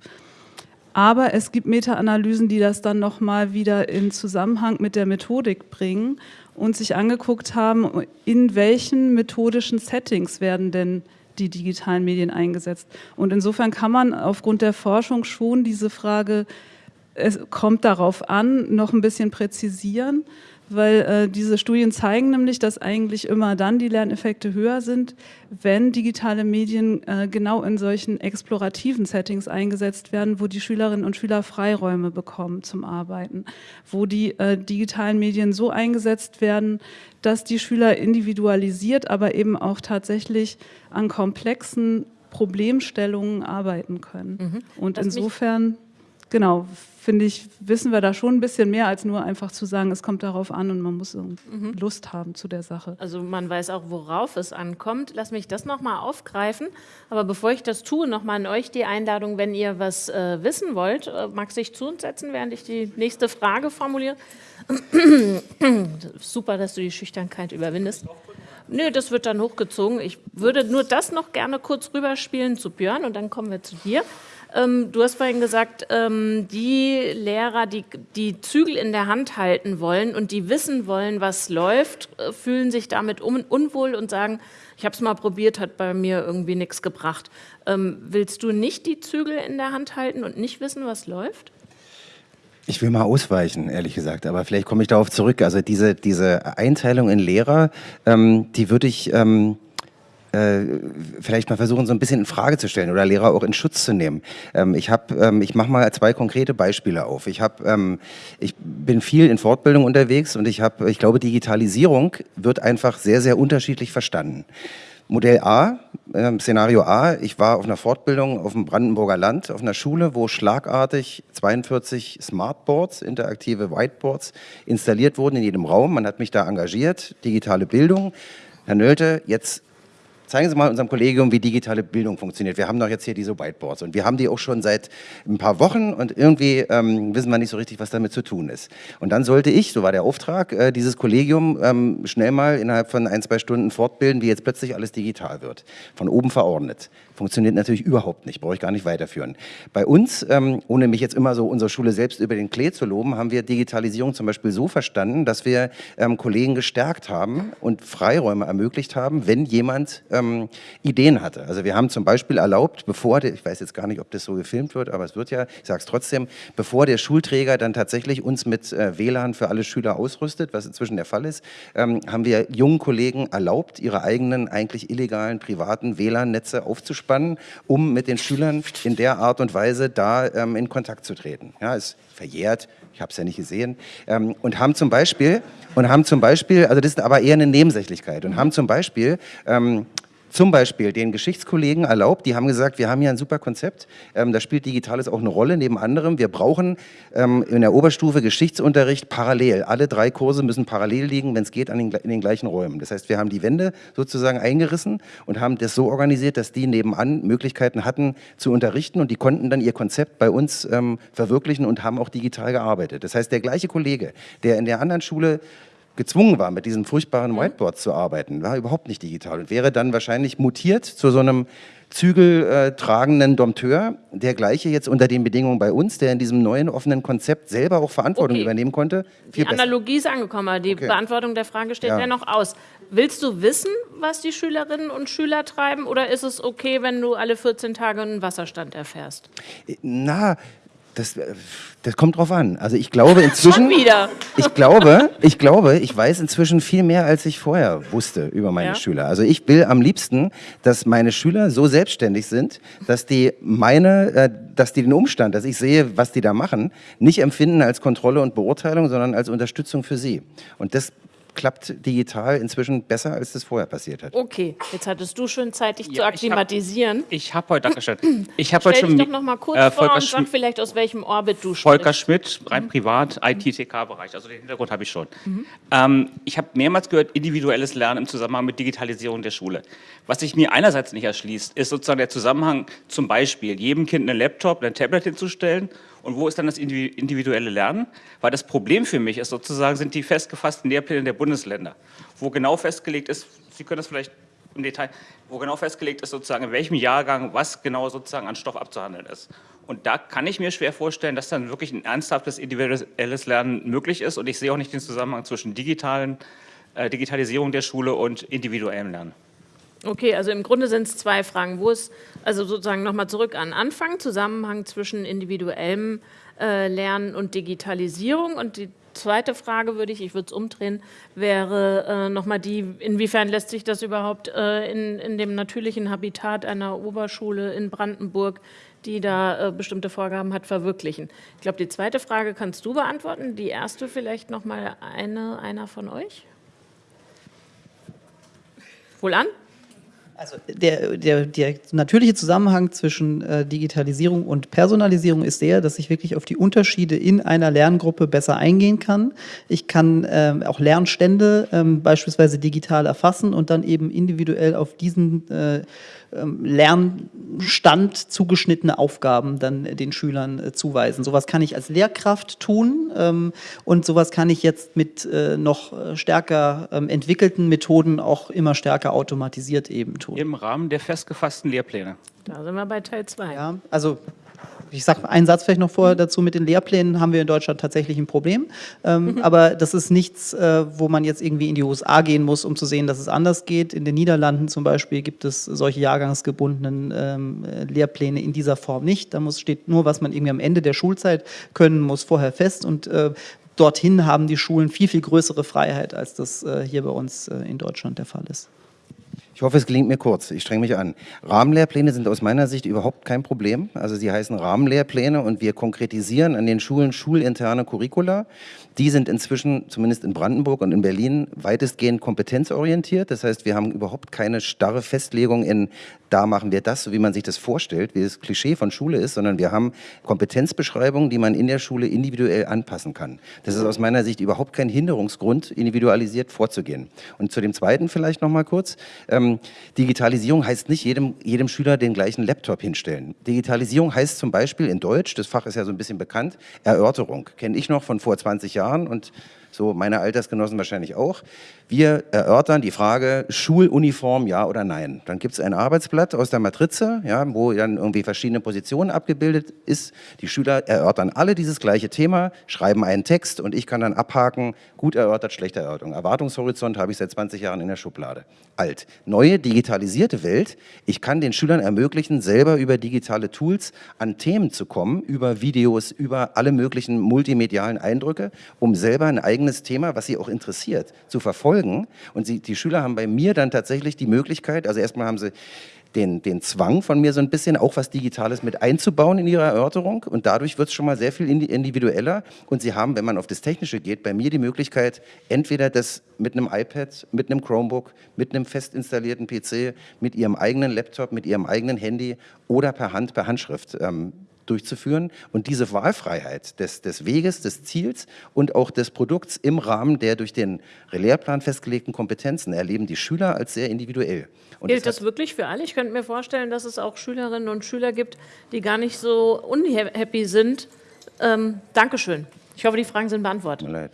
Aber es gibt Meta-Analysen, die das dann nochmal wieder in Zusammenhang mit der Methodik bringen und sich angeguckt haben, in welchen methodischen Settings werden denn die digitalen Medien eingesetzt. Und insofern kann man aufgrund der Forschung schon diese Frage, es kommt darauf an, noch ein bisschen präzisieren weil äh, diese Studien zeigen nämlich, dass eigentlich immer dann die Lerneffekte höher sind, wenn digitale Medien äh, genau in solchen explorativen Settings eingesetzt werden, wo die Schülerinnen und Schüler Freiräume bekommen zum Arbeiten, wo die äh, digitalen Medien so eingesetzt werden, dass die Schüler individualisiert, aber eben auch tatsächlich an komplexen Problemstellungen arbeiten können. Mhm. Und Lass insofern genau, finde ich, wissen wir da schon ein bisschen mehr, als nur einfach zu sagen, es kommt darauf an und man muss mhm. Lust haben zu der Sache. Also man weiß auch, worauf es ankommt. Lass mich das nochmal aufgreifen. Aber bevor ich das tue, nochmal an euch die Einladung, wenn ihr was äh, wissen wollt, äh, magst du dich zu uns setzen, während ich die nächste Frage formuliere? Super, dass du die Schüchternkeit überwindest. Nö, das wird dann hochgezogen. Ich würde nur das noch gerne kurz rüberspielen zu Björn und dann kommen wir zu dir. Ähm, du hast vorhin gesagt, ähm, die Lehrer, die die Zügel in der Hand halten wollen und die wissen wollen, was läuft, äh, fühlen sich damit un unwohl und sagen, ich habe es mal probiert, hat bei mir irgendwie nichts gebracht. Ähm, willst du nicht die Zügel in der Hand halten und nicht wissen, was läuft? Ich will mal ausweichen, ehrlich gesagt, aber vielleicht komme ich darauf zurück. Also diese, diese Einteilung in Lehrer, ähm, die würde ich ähm, äh, vielleicht mal versuchen, so ein bisschen in Frage zu stellen oder Lehrer auch in Schutz zu nehmen. Ähm, ich habe, ähm, ich mache mal zwei konkrete Beispiele auf. Ich habe, ähm, ich bin viel in Fortbildung unterwegs und ich habe, ich glaube, Digitalisierung wird einfach sehr, sehr unterschiedlich verstanden. Modell A, äh, Szenario A, ich war auf einer Fortbildung auf dem Brandenburger Land, auf einer Schule, wo schlagartig 42 Smartboards, interaktive Whiteboards installiert wurden in jedem Raum. Man hat mich da engagiert, digitale Bildung. Herr Nölte, jetzt zeigen Sie mal unserem Kollegium, wie digitale Bildung funktioniert. Wir haben doch jetzt hier diese Whiteboards und wir haben die auch schon seit ein paar Wochen und irgendwie ähm, wissen wir nicht so richtig, was damit zu tun ist. Und dann sollte ich, so war der Auftrag, äh, dieses Kollegium ähm, schnell mal innerhalb von ein, zwei Stunden fortbilden, wie jetzt plötzlich alles digital wird. Von oben verordnet. Funktioniert natürlich überhaupt nicht, brauche ich gar nicht weiterführen. Bei uns, ähm, ohne mich jetzt immer so unsere Schule selbst über den Klee zu loben, haben wir Digitalisierung zum Beispiel so verstanden, dass wir ähm, Kollegen gestärkt haben und Freiräume ermöglicht haben, wenn jemand ähm, Ideen hatte. Also wir haben zum Beispiel erlaubt, bevor, der, ich weiß jetzt gar nicht, ob das so gefilmt wird, aber es wird ja, ich sage es trotzdem, bevor der Schulträger dann tatsächlich uns mit äh, WLAN für alle Schüler ausrüstet, was inzwischen der Fall ist, ähm, haben wir jungen Kollegen erlaubt, ihre eigenen eigentlich illegalen privaten WLAN-Netze aufzuspielen aufspannen, um mit den Schülern in der Art und Weise da ähm, in Kontakt zu treten. Ja, ist verjährt, ich habe es ja nicht gesehen, ähm, und haben zum Beispiel, und haben zum Beispiel, also das ist aber eher eine Nebensächlichkeit, und haben zum Beispiel ähm, zum Beispiel den Geschichtskollegen erlaubt, die haben gesagt, wir haben hier ein super Konzept, ähm, da spielt Digitales auch eine Rolle, neben anderem, wir brauchen ähm, in der Oberstufe Geschichtsunterricht parallel. Alle drei Kurse müssen parallel liegen, wenn es geht, an den, in den gleichen Räumen. Das heißt, wir haben die Wände sozusagen eingerissen und haben das so organisiert, dass die nebenan Möglichkeiten hatten zu unterrichten und die konnten dann ihr Konzept bei uns ähm, verwirklichen und haben auch digital gearbeitet. Das heißt, der gleiche Kollege, der in der anderen Schule gezwungen war, mit diesen furchtbaren. Whiteboards zu arbeiten, war überhaupt nicht digital und wäre dann wahrscheinlich mutiert zu so einem zügeltragenden Dompteur, der gleiche jetzt unter den Bedingungen bei uns, der in diesem neuen offenen Konzept selber auch Verantwortung okay. übernehmen konnte. die Analogie ist angekommen, die okay. Beantwortung der Frage steht ja. ja noch aus. Willst du wissen, was die Schülerinnen und Schüler treiben oder ist es okay, wenn du alle 14 Tage einen Wasserstand erfährst? Na, das, äh, das kommt drauf an. Also ich glaube inzwischen. Schon wieder. Ich glaube, ich glaube, ich weiß inzwischen viel mehr, als ich vorher wusste über meine ja. Schüler. Also ich will am liebsten, dass meine Schüler so selbstständig sind, dass die meine, äh, dass die den Umstand, dass ich sehe, was die da machen, nicht empfinden als Kontrolle und Beurteilung, sondern als Unterstützung für sie. Und das klappt digital inzwischen besser, als das vorher passiert hat. Okay, jetzt hattest du schon Zeit, dich ja, zu akklimatisieren. Ich habe hab heute, Dankeschön. Ich habe heute schon. Dich doch noch mal kurz äh, vor und sag vielleicht, aus welchem Orbit du sprichst. Volker Schmidt, rein mhm. privat, IT-TK-Bereich. Also den Hintergrund habe ich schon. Mhm. Ähm, ich habe mehrmals gehört, individuelles Lernen im Zusammenhang mit Digitalisierung der Schule. Was sich mir einerseits nicht erschließt, ist sozusagen der Zusammenhang zum Beispiel, jedem Kind einen Laptop, ein Tablet hinzustellen und wo ist dann das individuelle Lernen? Weil das Problem für mich ist sozusagen, sind die festgefassten Lehrpläne der Bundesländer, wo genau festgelegt ist, Sie können das vielleicht im Detail, wo genau festgelegt ist sozusagen, in welchem Jahrgang was genau sozusagen an Stoff abzuhandeln ist. Und da kann ich mir schwer vorstellen, dass dann wirklich ein ernsthaftes individuelles Lernen möglich ist und ich sehe auch nicht den Zusammenhang zwischen digitalen, äh, Digitalisierung der Schule und individuellem Lernen. Okay, also im Grunde sind es zwei Fragen. Wo ist, also sozusagen nochmal zurück an Anfang, Zusammenhang zwischen individuellem äh, Lernen und Digitalisierung. Und die zweite Frage würde ich, ich würde es umdrehen, wäre äh, nochmal die, inwiefern lässt sich das überhaupt äh, in, in dem natürlichen Habitat einer Oberschule in Brandenburg, die da äh, bestimmte Vorgaben hat, verwirklichen. Ich glaube, die zweite Frage kannst du beantworten. Die erste vielleicht nochmal eine, einer von euch. Wohl an? Also der, der, der natürliche Zusammenhang zwischen äh, Digitalisierung und Personalisierung ist der, dass ich wirklich auf die Unterschiede in einer Lerngruppe besser eingehen kann. Ich kann ähm, auch Lernstände ähm, beispielsweise digital erfassen und dann eben individuell auf diesen äh, ähm, Lernstand zugeschnittene Aufgaben dann den Schülern äh, zuweisen. Sowas kann ich als Lehrkraft tun ähm, und sowas kann ich jetzt mit äh, noch äh, stärker ähm, entwickelten Methoden auch immer stärker automatisiert eben tun. Im Rahmen der festgefassten Lehrpläne. Da sind wir bei Teil 2. Ja, also ich sage einen Satz vielleicht noch vorher dazu, mit den Lehrplänen haben wir in Deutschland tatsächlich ein Problem. Ähm, mhm. Aber das ist nichts, äh, wo man jetzt irgendwie in die USA gehen muss, um zu sehen, dass es anders geht. In den Niederlanden zum Beispiel gibt es solche jahrgangsgebundenen ähm, Lehrpläne in dieser Form nicht. Da muss, steht nur, was man irgendwie am Ende der Schulzeit können muss, vorher fest. Und äh, dorthin haben die Schulen viel, viel größere Freiheit, als das äh, hier bei uns äh, in Deutschland der Fall ist. Ich hoffe, es gelingt mir kurz. Ich strenge mich an. Rahmenlehrpläne sind aus meiner Sicht überhaupt kein Problem. Also sie heißen Rahmenlehrpläne und wir konkretisieren an den Schulen schulinterne Curricula. Die sind inzwischen, zumindest in Brandenburg und in Berlin, weitestgehend kompetenzorientiert. Das heißt, wir haben überhaupt keine starre Festlegung in, da machen wir das, so wie man sich das vorstellt, wie das Klischee von Schule ist, sondern wir haben Kompetenzbeschreibungen, die man in der Schule individuell anpassen kann. Das ist aus meiner Sicht überhaupt kein Hinderungsgrund, individualisiert vorzugehen. Und zu dem Zweiten vielleicht noch mal kurz. Ähm, Digitalisierung heißt nicht jedem, jedem Schüler den gleichen Laptop hinstellen. Digitalisierung heißt zum Beispiel in Deutsch, das Fach ist ja so ein bisschen bekannt, Erörterung. Kenne ich noch von vor 20 Jahren Jahren und so meine Altersgenossen wahrscheinlich auch. Wir erörtern die Frage Schuluniform, ja oder nein. Dann gibt es ein Arbeitsblatt aus der Matrize, ja, wo dann irgendwie verschiedene Positionen abgebildet ist. Die Schüler erörtern alle dieses gleiche Thema, schreiben einen Text und ich kann dann abhaken, gut erörtert, schlechte Erörterung. Erwartungshorizont habe ich seit 20 Jahren in der Schublade. Alt. Neue digitalisierte Welt. Ich kann den Schülern ermöglichen, selber über digitale Tools an Themen zu kommen, über Videos, über alle möglichen multimedialen Eindrücke, um selber ein eigenes eigenes Thema, was sie auch interessiert, zu verfolgen. Und sie, die Schüler haben bei mir dann tatsächlich die Möglichkeit, also erstmal haben sie den, den Zwang von mir so ein bisschen auch was Digitales mit einzubauen in ihre Erörterung und dadurch wird es schon mal sehr viel individueller und sie haben, wenn man auf das Technische geht, bei mir die Möglichkeit, entweder das mit einem iPad, mit einem Chromebook, mit einem fest installierten PC, mit ihrem eigenen Laptop, mit ihrem eigenen Handy oder per Hand, per Handschrift ähm, durchzuführen und diese Wahlfreiheit des, des Weges, des Ziels und auch des Produkts im Rahmen der durch den Lehrplan festgelegten Kompetenzen erleben die Schüler als sehr individuell. Und Gilt das, das wirklich für alle? Ich könnte mir vorstellen, dass es auch Schülerinnen und Schüler gibt, die gar nicht so unhappy sind. Ähm, Dankeschön. Ich hoffe, die Fragen sind beantwortet. Leid.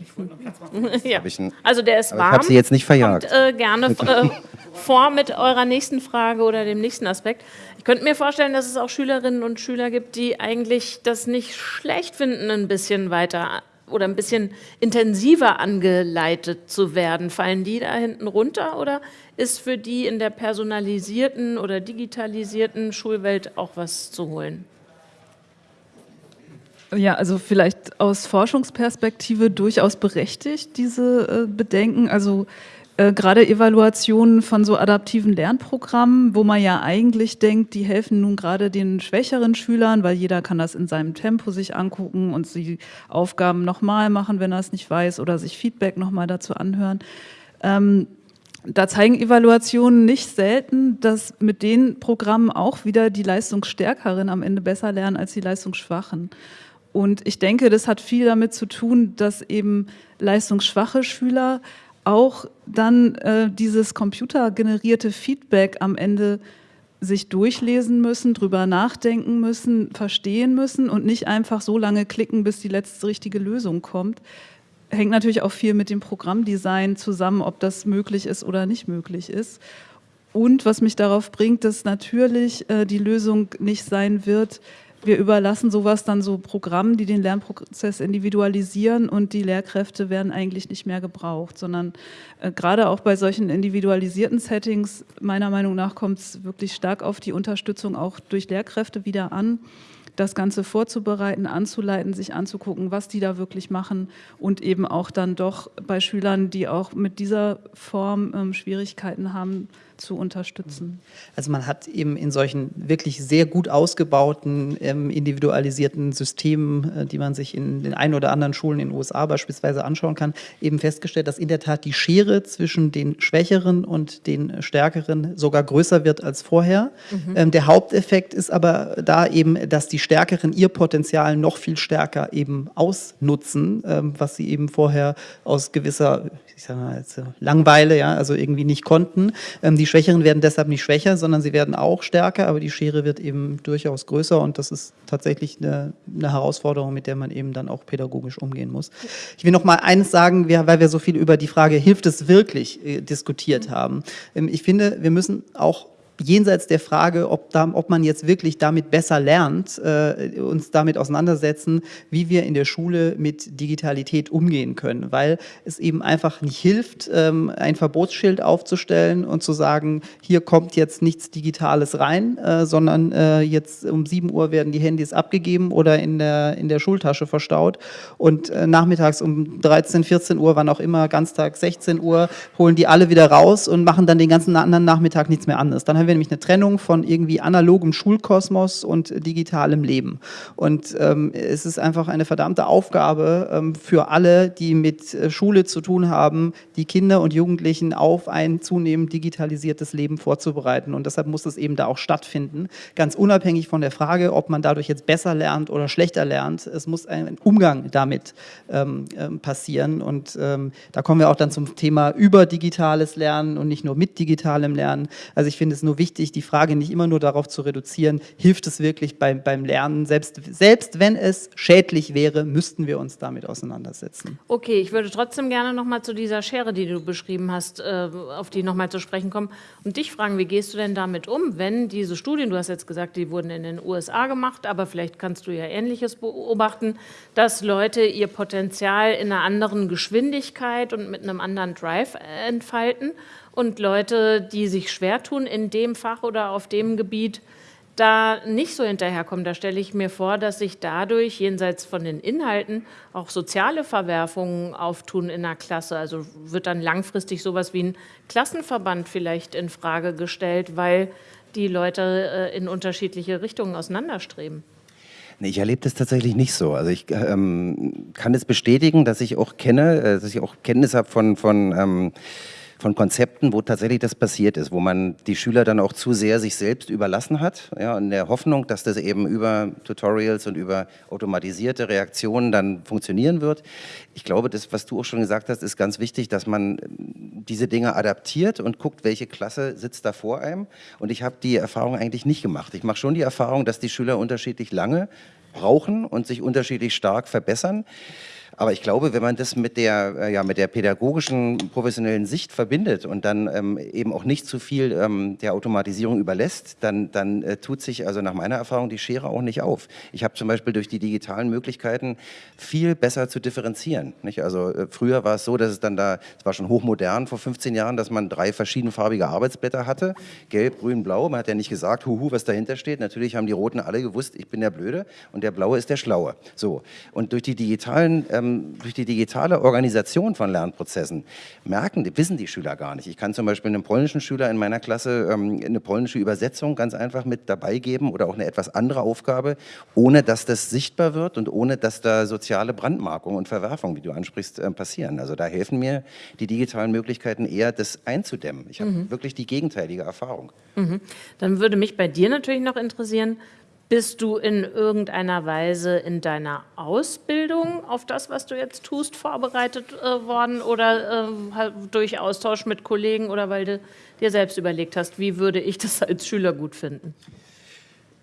ja. also der ist warm. Ich habe Sie jetzt nicht verjagt. Kommt, äh, gerne äh, vor mit eurer nächsten Frage oder dem nächsten Aspekt. Ich könnte mir vorstellen, dass es auch Schülerinnen und Schüler gibt, die eigentlich das nicht schlecht finden, ein bisschen weiter oder ein bisschen intensiver angeleitet zu werden. Fallen die da hinten runter oder ist für die in der personalisierten oder digitalisierten Schulwelt auch was zu holen? Ja, also vielleicht aus Forschungsperspektive durchaus berechtigt, diese äh, Bedenken. Also äh, gerade Evaluationen von so adaptiven Lernprogrammen, wo man ja eigentlich denkt, die helfen nun gerade den schwächeren Schülern, weil jeder kann das in seinem Tempo sich angucken und die Aufgaben nochmal machen, wenn er es nicht weiß oder sich Feedback nochmal dazu anhören. Ähm, da zeigen Evaluationen nicht selten, dass mit den Programmen auch wieder die Leistungsstärkeren am Ende besser lernen als die Leistungsschwachen. Und ich denke, das hat viel damit zu tun, dass eben leistungsschwache Schüler auch dann äh, dieses computergenerierte Feedback am Ende sich durchlesen müssen, drüber nachdenken müssen, verstehen müssen und nicht einfach so lange klicken, bis die letzte richtige Lösung kommt. Hängt natürlich auch viel mit dem Programmdesign zusammen, ob das möglich ist oder nicht möglich ist. Und was mich darauf bringt, dass natürlich äh, die Lösung nicht sein wird, wir überlassen sowas dann so Programmen, die den Lernprozess individualisieren und die Lehrkräfte werden eigentlich nicht mehr gebraucht, sondern äh, gerade auch bei solchen individualisierten Settings, meiner Meinung nach, kommt es wirklich stark auf die Unterstützung auch durch Lehrkräfte wieder an das Ganze vorzubereiten, anzuleiten, sich anzugucken, was die da wirklich machen und eben auch dann doch bei Schülern, die auch mit dieser Form ähm, Schwierigkeiten haben, zu unterstützen. Also man hat eben in solchen wirklich sehr gut ausgebauten, ähm, individualisierten Systemen, äh, die man sich in den ein oder anderen Schulen in den USA beispielsweise anschauen kann, eben festgestellt, dass in der Tat die Schere zwischen den Schwächeren und den Stärkeren sogar größer wird als vorher. Mhm. Ähm, der Haupteffekt ist aber da eben, dass die Stärkeren ihr Potenzial noch viel stärker eben ausnutzen, ähm, was sie eben vorher aus gewisser, ich sag mal, Langweile, ja, also irgendwie nicht konnten. Ähm, die Schwächeren werden deshalb nicht schwächer, sondern sie werden auch stärker, aber die Schere wird eben durchaus größer und das ist tatsächlich eine, eine Herausforderung, mit der man eben dann auch pädagogisch umgehen muss. Ich will noch mal eines sagen, weil wir so viel über die Frage, hilft es wirklich, äh, diskutiert haben. Ähm, ich finde, wir müssen auch jenseits der Frage, ob, da, ob man jetzt wirklich damit besser lernt, äh, uns damit auseinandersetzen, wie wir in der Schule mit Digitalität umgehen können, weil es eben einfach nicht hilft, ähm, ein Verbotsschild aufzustellen und zu sagen, hier kommt jetzt nichts Digitales rein, äh, sondern äh, jetzt um 7 Uhr werden die Handys abgegeben oder in der, in der Schultasche verstaut und äh, nachmittags um 13, 14 Uhr, wann auch immer, Ganztag 16 Uhr, holen die alle wieder raus und machen dann den ganzen anderen Nachmittag nichts mehr anderes. Dann haben wir nämlich eine Trennung von irgendwie analogem Schulkosmos und digitalem Leben. Und ähm, es ist einfach eine verdammte Aufgabe ähm, für alle, die mit äh, Schule zu tun haben, die Kinder und Jugendlichen auf ein zunehmend digitalisiertes Leben vorzubereiten. Und deshalb muss es eben da auch stattfinden, ganz unabhängig von der Frage, ob man dadurch jetzt besser lernt oder schlechter lernt. Es muss ein Umgang damit ähm, ähm passieren. Und ähm, da kommen wir auch dann zum Thema über digitales Lernen und nicht nur mit digitalem Lernen. Also ich finde es nur wichtig, die Frage nicht immer nur darauf zu reduzieren, hilft es wirklich beim, beim Lernen? Selbst, selbst wenn es schädlich wäre, müssten wir uns damit auseinandersetzen. Okay, ich würde trotzdem gerne noch mal zu dieser Schere, die du beschrieben hast, äh, auf die noch mal zu sprechen kommen und dich fragen, wie gehst du denn damit um, wenn diese Studien, du hast jetzt gesagt, die wurden in den USA gemacht, aber vielleicht kannst du ja Ähnliches beobachten, dass Leute ihr Potenzial in einer anderen Geschwindigkeit und mit einem anderen Drive entfalten und Leute, die sich schwer tun in dem Fach oder auf dem Gebiet, da nicht so hinterherkommen. Da stelle ich mir vor, dass sich dadurch jenseits von den Inhalten auch soziale Verwerfungen auftun in der Klasse. Also wird dann langfristig sowas wie ein Klassenverband vielleicht in Frage gestellt, weil die Leute äh, in unterschiedliche Richtungen auseinanderstreben. Ich erlebe das tatsächlich nicht so. Also ich ähm, kann es bestätigen, dass ich auch kenne, äh, dass ich auch Kenntnis habe von, von ähm, von Konzepten, wo tatsächlich das passiert ist, wo man die Schüler dann auch zu sehr sich selbst überlassen hat, ja, in der Hoffnung, dass das eben über Tutorials und über automatisierte Reaktionen dann funktionieren wird. Ich glaube, das, was du auch schon gesagt hast, ist ganz wichtig, dass man diese Dinge adaptiert und guckt, welche Klasse sitzt da vor einem. Und ich habe die Erfahrung eigentlich nicht gemacht. Ich mache schon die Erfahrung, dass die Schüler unterschiedlich lange brauchen und sich unterschiedlich stark verbessern. Aber ich glaube, wenn man das mit der, äh, ja, mit der pädagogischen, professionellen Sicht verbindet und dann ähm, eben auch nicht zu viel ähm, der Automatisierung überlässt, dann, dann äh, tut sich also nach meiner Erfahrung die Schere auch nicht auf. Ich habe zum Beispiel durch die digitalen Möglichkeiten viel besser zu differenzieren. Nicht? Also äh, früher war es so, dass es dann da, es war schon hochmodern vor 15 Jahren, dass man drei verschiedenfarbige Arbeitsblätter hatte, gelb, grün, blau. Man hat ja nicht gesagt, huhu, was dahinter steht. Natürlich haben die Roten alle gewusst, ich bin der Blöde und der Blaue ist der Schlaue. So. Und durch die digitalen ähm, ähm, durch die digitale Organisation von Lernprozessen merken, wissen die Schüler gar nicht. Ich kann zum Beispiel einem polnischen Schüler in meiner Klasse ähm, eine polnische Übersetzung ganz einfach mit dabei geben oder auch eine etwas andere Aufgabe, ohne dass das sichtbar wird und ohne dass da soziale Brandmarkungen und Verwerfungen, wie du ansprichst, äh, passieren. Also da helfen mir die digitalen Möglichkeiten eher, das einzudämmen. Ich habe mhm. wirklich die gegenteilige Erfahrung. Mhm. Dann würde mich bei dir natürlich noch interessieren, bist du in irgendeiner Weise in deiner Ausbildung auf das, was du jetzt tust, vorbereitet äh, worden oder äh, durch Austausch mit Kollegen oder weil du dir selbst überlegt hast, wie würde ich das als Schüler gut finden?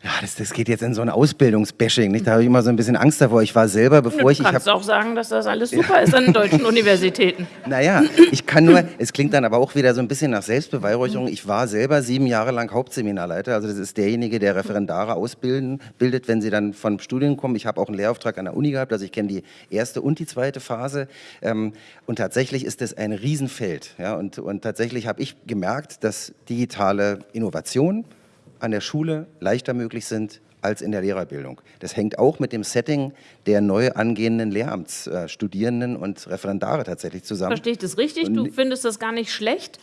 Ja, das, das geht jetzt in so ein Ausbildungsbashing. Nicht? Da habe ich immer so ein bisschen Angst davor. Ich war selber, bevor ich... Du kannst auch sagen, dass das alles super ja. ist an deutschen Universitäten. Naja, ich kann nur, es klingt dann aber auch wieder so ein bisschen nach Selbstbeweihräucherung. Ich war selber sieben Jahre lang Hauptseminarleiter. Also das ist derjenige, der Referendare ausbilden, bildet, wenn sie dann vom Studium kommen. Ich habe auch einen Lehrauftrag an der Uni gehabt, also ich kenne die erste und die zweite Phase. Ähm, und tatsächlich ist das ein Riesenfeld. Ja? Und, und tatsächlich habe ich gemerkt, dass digitale Innovation, an der Schule leichter möglich sind als in der Lehrerbildung. Das hängt auch mit dem Setting der neu angehenden Lehramtsstudierenden und Referendare tatsächlich zusammen. Verstehe ich das richtig? Du findest das gar nicht schlecht,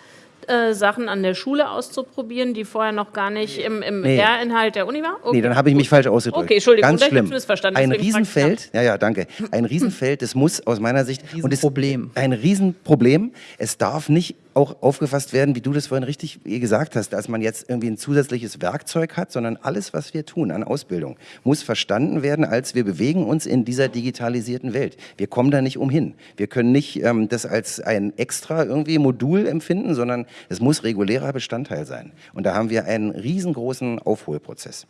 äh, Sachen an der Schule auszuprobieren, die vorher noch gar nicht im, im nee. Lehrinhalt der Uni waren? Okay. Nee, dann habe ich mich falsch ausgedrückt. Okay, Entschuldigung, Ganz schlimm. missverstanden. Ein Riesenfeld, ja, ja, danke. Ein Riesenfeld, das muss aus meiner Sicht... Riesenproblem. ein Riesenproblem. Es darf nicht auch aufgefasst werden, wie du das vorhin richtig gesagt hast, dass man jetzt irgendwie ein zusätzliches Werkzeug hat, sondern alles, was wir tun an Ausbildung, muss verstanden werden, als wir bewegen uns in dieser digitalisierten Welt. Wir kommen da nicht umhin. Wir können nicht ähm, das als ein extra irgendwie Modul empfinden, sondern es muss regulärer Bestandteil sein. Und da haben wir einen riesengroßen Aufholprozess.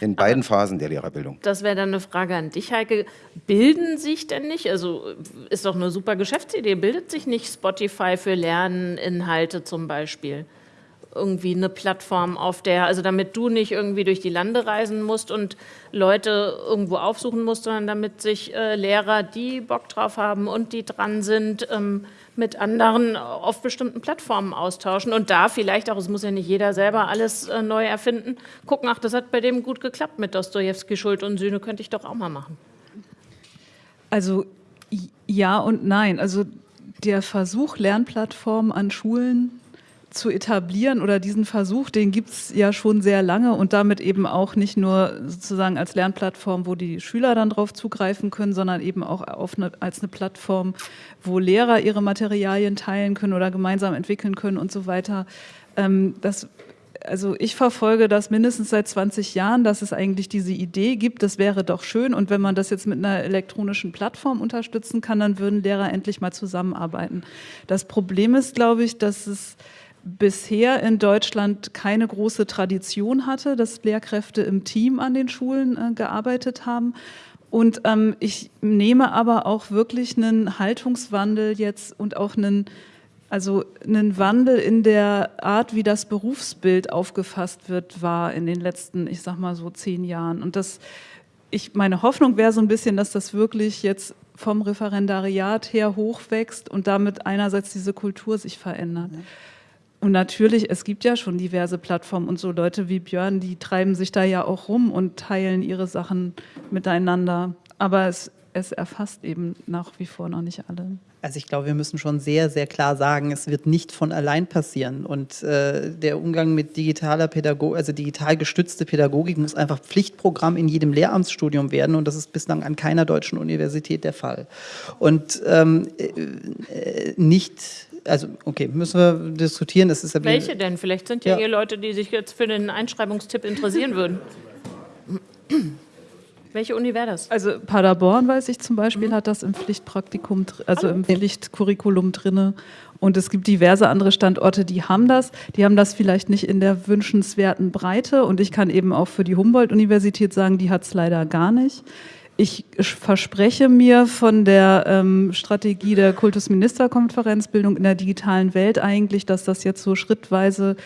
In beiden Aber Phasen der Lehrerbildung. Das wäre dann eine Frage an dich, Heike. Bilden sich denn nicht, also ist doch eine super Geschäftsidee, bildet sich nicht Spotify für Lerninhalte zum Beispiel? Irgendwie eine Plattform, auf der, also damit du nicht irgendwie durch die Lande reisen musst und Leute irgendwo aufsuchen musst, sondern damit sich äh, Lehrer, die Bock drauf haben und die dran sind, ähm, mit anderen auf bestimmten Plattformen austauschen und da vielleicht auch, es muss ja nicht jeder selber alles äh, neu erfinden, gucken, ach, das hat bei dem gut geklappt mit Dostoevsky, Schuld und Sühne, könnte ich doch auch mal machen. Also ja und nein. Also der Versuch, Lernplattformen an Schulen zu etablieren oder diesen Versuch, den gibt es ja schon sehr lange und damit eben auch nicht nur sozusagen als Lernplattform, wo die Schüler dann drauf zugreifen können, sondern eben auch eine, als eine Plattform, wo Lehrer ihre Materialien teilen können oder gemeinsam entwickeln können und so weiter. Ähm, das also ich verfolge das mindestens seit 20 Jahren, dass es eigentlich diese Idee gibt, das wäre doch schön und wenn man das jetzt mit einer elektronischen Plattform unterstützen kann, dann würden Lehrer endlich mal zusammenarbeiten. Das Problem ist, glaube ich, dass es bisher in Deutschland keine große Tradition hatte, dass Lehrkräfte im Team an den Schulen äh, gearbeitet haben. Und ähm, ich nehme aber auch wirklich einen Haltungswandel jetzt und auch einen, also einen Wandel in der Art, wie das Berufsbild aufgefasst wird, war in den letzten, ich sag mal so zehn Jahren. Und das, ich, meine Hoffnung wäre so ein bisschen, dass das wirklich jetzt vom Referendariat her hochwächst und damit einerseits diese Kultur sich verändert. Ja. Und natürlich, es gibt ja schon diverse Plattformen und so Leute wie Björn, die treiben sich da ja auch rum und teilen ihre Sachen miteinander. Aber es, es erfasst eben nach wie vor noch nicht alle. Also ich glaube, wir müssen schon sehr, sehr klar sagen, es wird nicht von allein passieren. Und äh, der Umgang mit digitaler Pädagogik, also digital gestützte Pädagogik muss einfach Pflichtprogramm in jedem Lehramtsstudium werden. Und das ist bislang an keiner deutschen Universität der Fall. Und ähm, äh, nicht also okay, müssen wir diskutieren. Das ist ja Welche denn? Vielleicht sind ja, ja hier Leute, die sich jetzt für den Einschreibungstipp interessieren würden. Welche Uni wäre das? Also Paderborn, weiß ich zum Beispiel, mhm. hat das im Pflichtpraktikum, also im Pflichtcurriculum drin. Und es gibt diverse andere Standorte, die haben das. Die haben das vielleicht nicht in der wünschenswerten Breite. Und ich kann eben auch für die Humboldt-Universität sagen, die hat es leider gar nicht. Ich verspreche mir von der ähm, Strategie der Kultusministerkonferenz Bildung in der digitalen Welt eigentlich, dass das jetzt so schrittweise,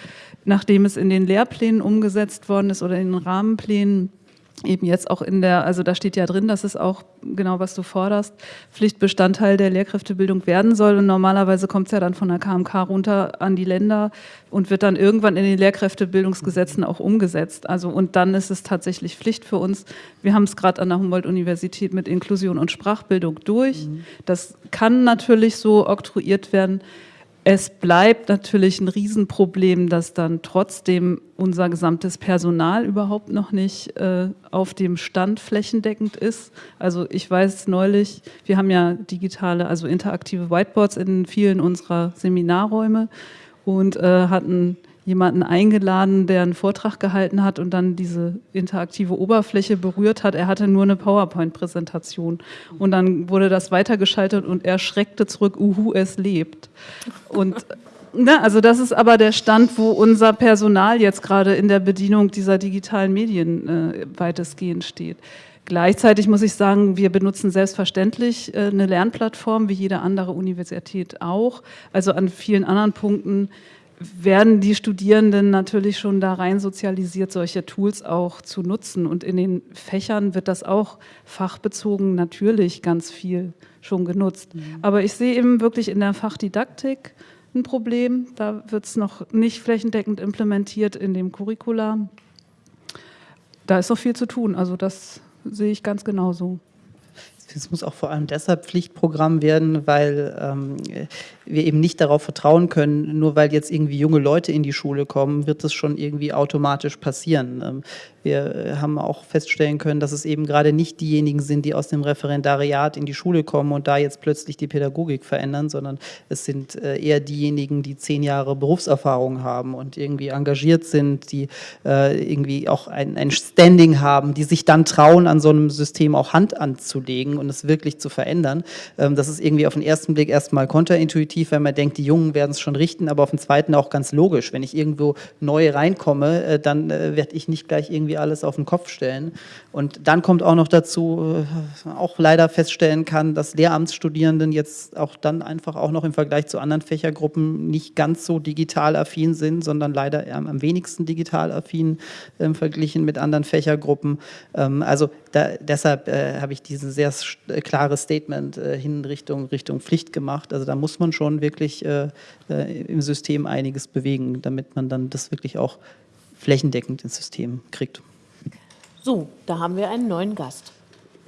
nachdem es in den Lehrplänen umgesetzt worden ist oder in den Rahmenplänen, eben jetzt auch in der, also da steht ja drin, dass es auch genau, was du forderst, Pflichtbestandteil der Lehrkräfterbildung werden soll. Und normalerweise kommt es ja dann von der KMK runter an die Länder und wird dann irgendwann in den Lehrkräftebildungsgesetzen auch umgesetzt. Also und dann ist es tatsächlich Pflicht für uns. Wir haben es gerade an der Humboldt-Universität mit Inklusion und Sprachbildung durch. Mhm. Das kann natürlich so oktroyiert werden. Es bleibt natürlich ein Riesenproblem, dass dann trotzdem unser gesamtes Personal überhaupt noch nicht äh, auf dem Stand flächendeckend ist. Also ich weiß neulich, wir haben ja digitale, also interaktive Whiteboards in vielen unserer Seminarräume und äh, hatten jemanden eingeladen, der einen Vortrag gehalten hat und dann diese interaktive Oberfläche berührt hat. Er hatte nur eine PowerPoint-Präsentation und dann wurde das weitergeschaltet und er schreckte zurück, uhu, es lebt. Und Ne, also das ist aber der Stand, wo unser Personal jetzt gerade in der Bedienung dieser digitalen Medien äh, weitestgehend steht. Gleichzeitig muss ich sagen, wir benutzen selbstverständlich äh, eine Lernplattform, wie jede andere Universität auch. Also an vielen anderen Punkten werden die Studierenden natürlich schon da rein sozialisiert, solche Tools auch zu nutzen. Und in den Fächern wird das auch fachbezogen natürlich ganz viel schon genutzt. Mhm. Aber ich sehe eben wirklich in der Fachdidaktik ein Problem. Da wird es noch nicht flächendeckend implementiert in dem Curricula. Da ist noch viel zu tun. Also das sehe ich ganz genauso. Es muss auch vor allem deshalb Pflichtprogramm werden, weil ähm, wir eben nicht darauf vertrauen können, nur weil jetzt irgendwie junge Leute in die Schule kommen, wird das schon irgendwie automatisch passieren. Ähm, wir haben auch feststellen können, dass es eben gerade nicht diejenigen sind, die aus dem Referendariat in die Schule kommen und da jetzt plötzlich die Pädagogik verändern, sondern es sind äh, eher diejenigen, die zehn Jahre Berufserfahrung haben und irgendwie engagiert sind, die äh, irgendwie auch ein, ein Standing haben, die sich dann trauen, an so einem System auch Hand anzulegen und es wirklich zu verändern. Ähm, das ist irgendwie auf den ersten Blick erstmal konterintuitiv, wenn man denkt, die Jungen werden es schon richten, aber auf den zweiten auch ganz logisch. Wenn ich irgendwo neu reinkomme, äh, dann äh, werde ich nicht gleich irgendwie alles auf den Kopf stellen. Und dann kommt auch noch dazu, äh, auch leider feststellen kann, dass Lehramtsstudierenden jetzt auch dann einfach auch noch im Vergleich zu anderen Fächergruppen nicht ganz so digital affin sind, sondern leider am wenigsten digital affin äh, verglichen mit anderen Fächergruppen. Ähm, also da, deshalb äh, habe ich dieses sehr äh, klare Statement äh, hin Richtung, Richtung Pflicht gemacht. Also da muss man schon wirklich äh, äh, im System einiges bewegen, damit man dann das wirklich auch flächendeckend ins System kriegt. So, da haben wir einen neuen Gast.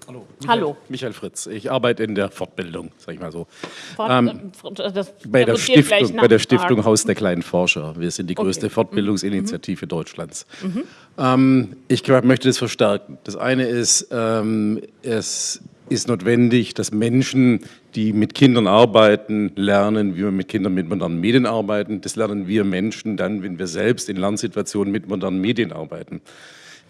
Hallo. Michael, Hallo. Michael Fritz. Ich arbeite in der Fortbildung, sag ich mal so. Fort, ähm, bei, der Stiftung, bei der Stiftung Haus der kleinen Forscher. Wir sind die größte okay. Fortbildungsinitiative mhm. Deutschlands. Mhm. Ähm, ich glaub, möchte das verstärken. Das eine ist, ähm, es ist notwendig, dass Menschen, die mit Kindern arbeiten, lernen, wie wir mit Kindern mit modernen Medien arbeiten. Das lernen wir Menschen dann, wenn wir selbst in Lernsituationen mit modernen Medien arbeiten.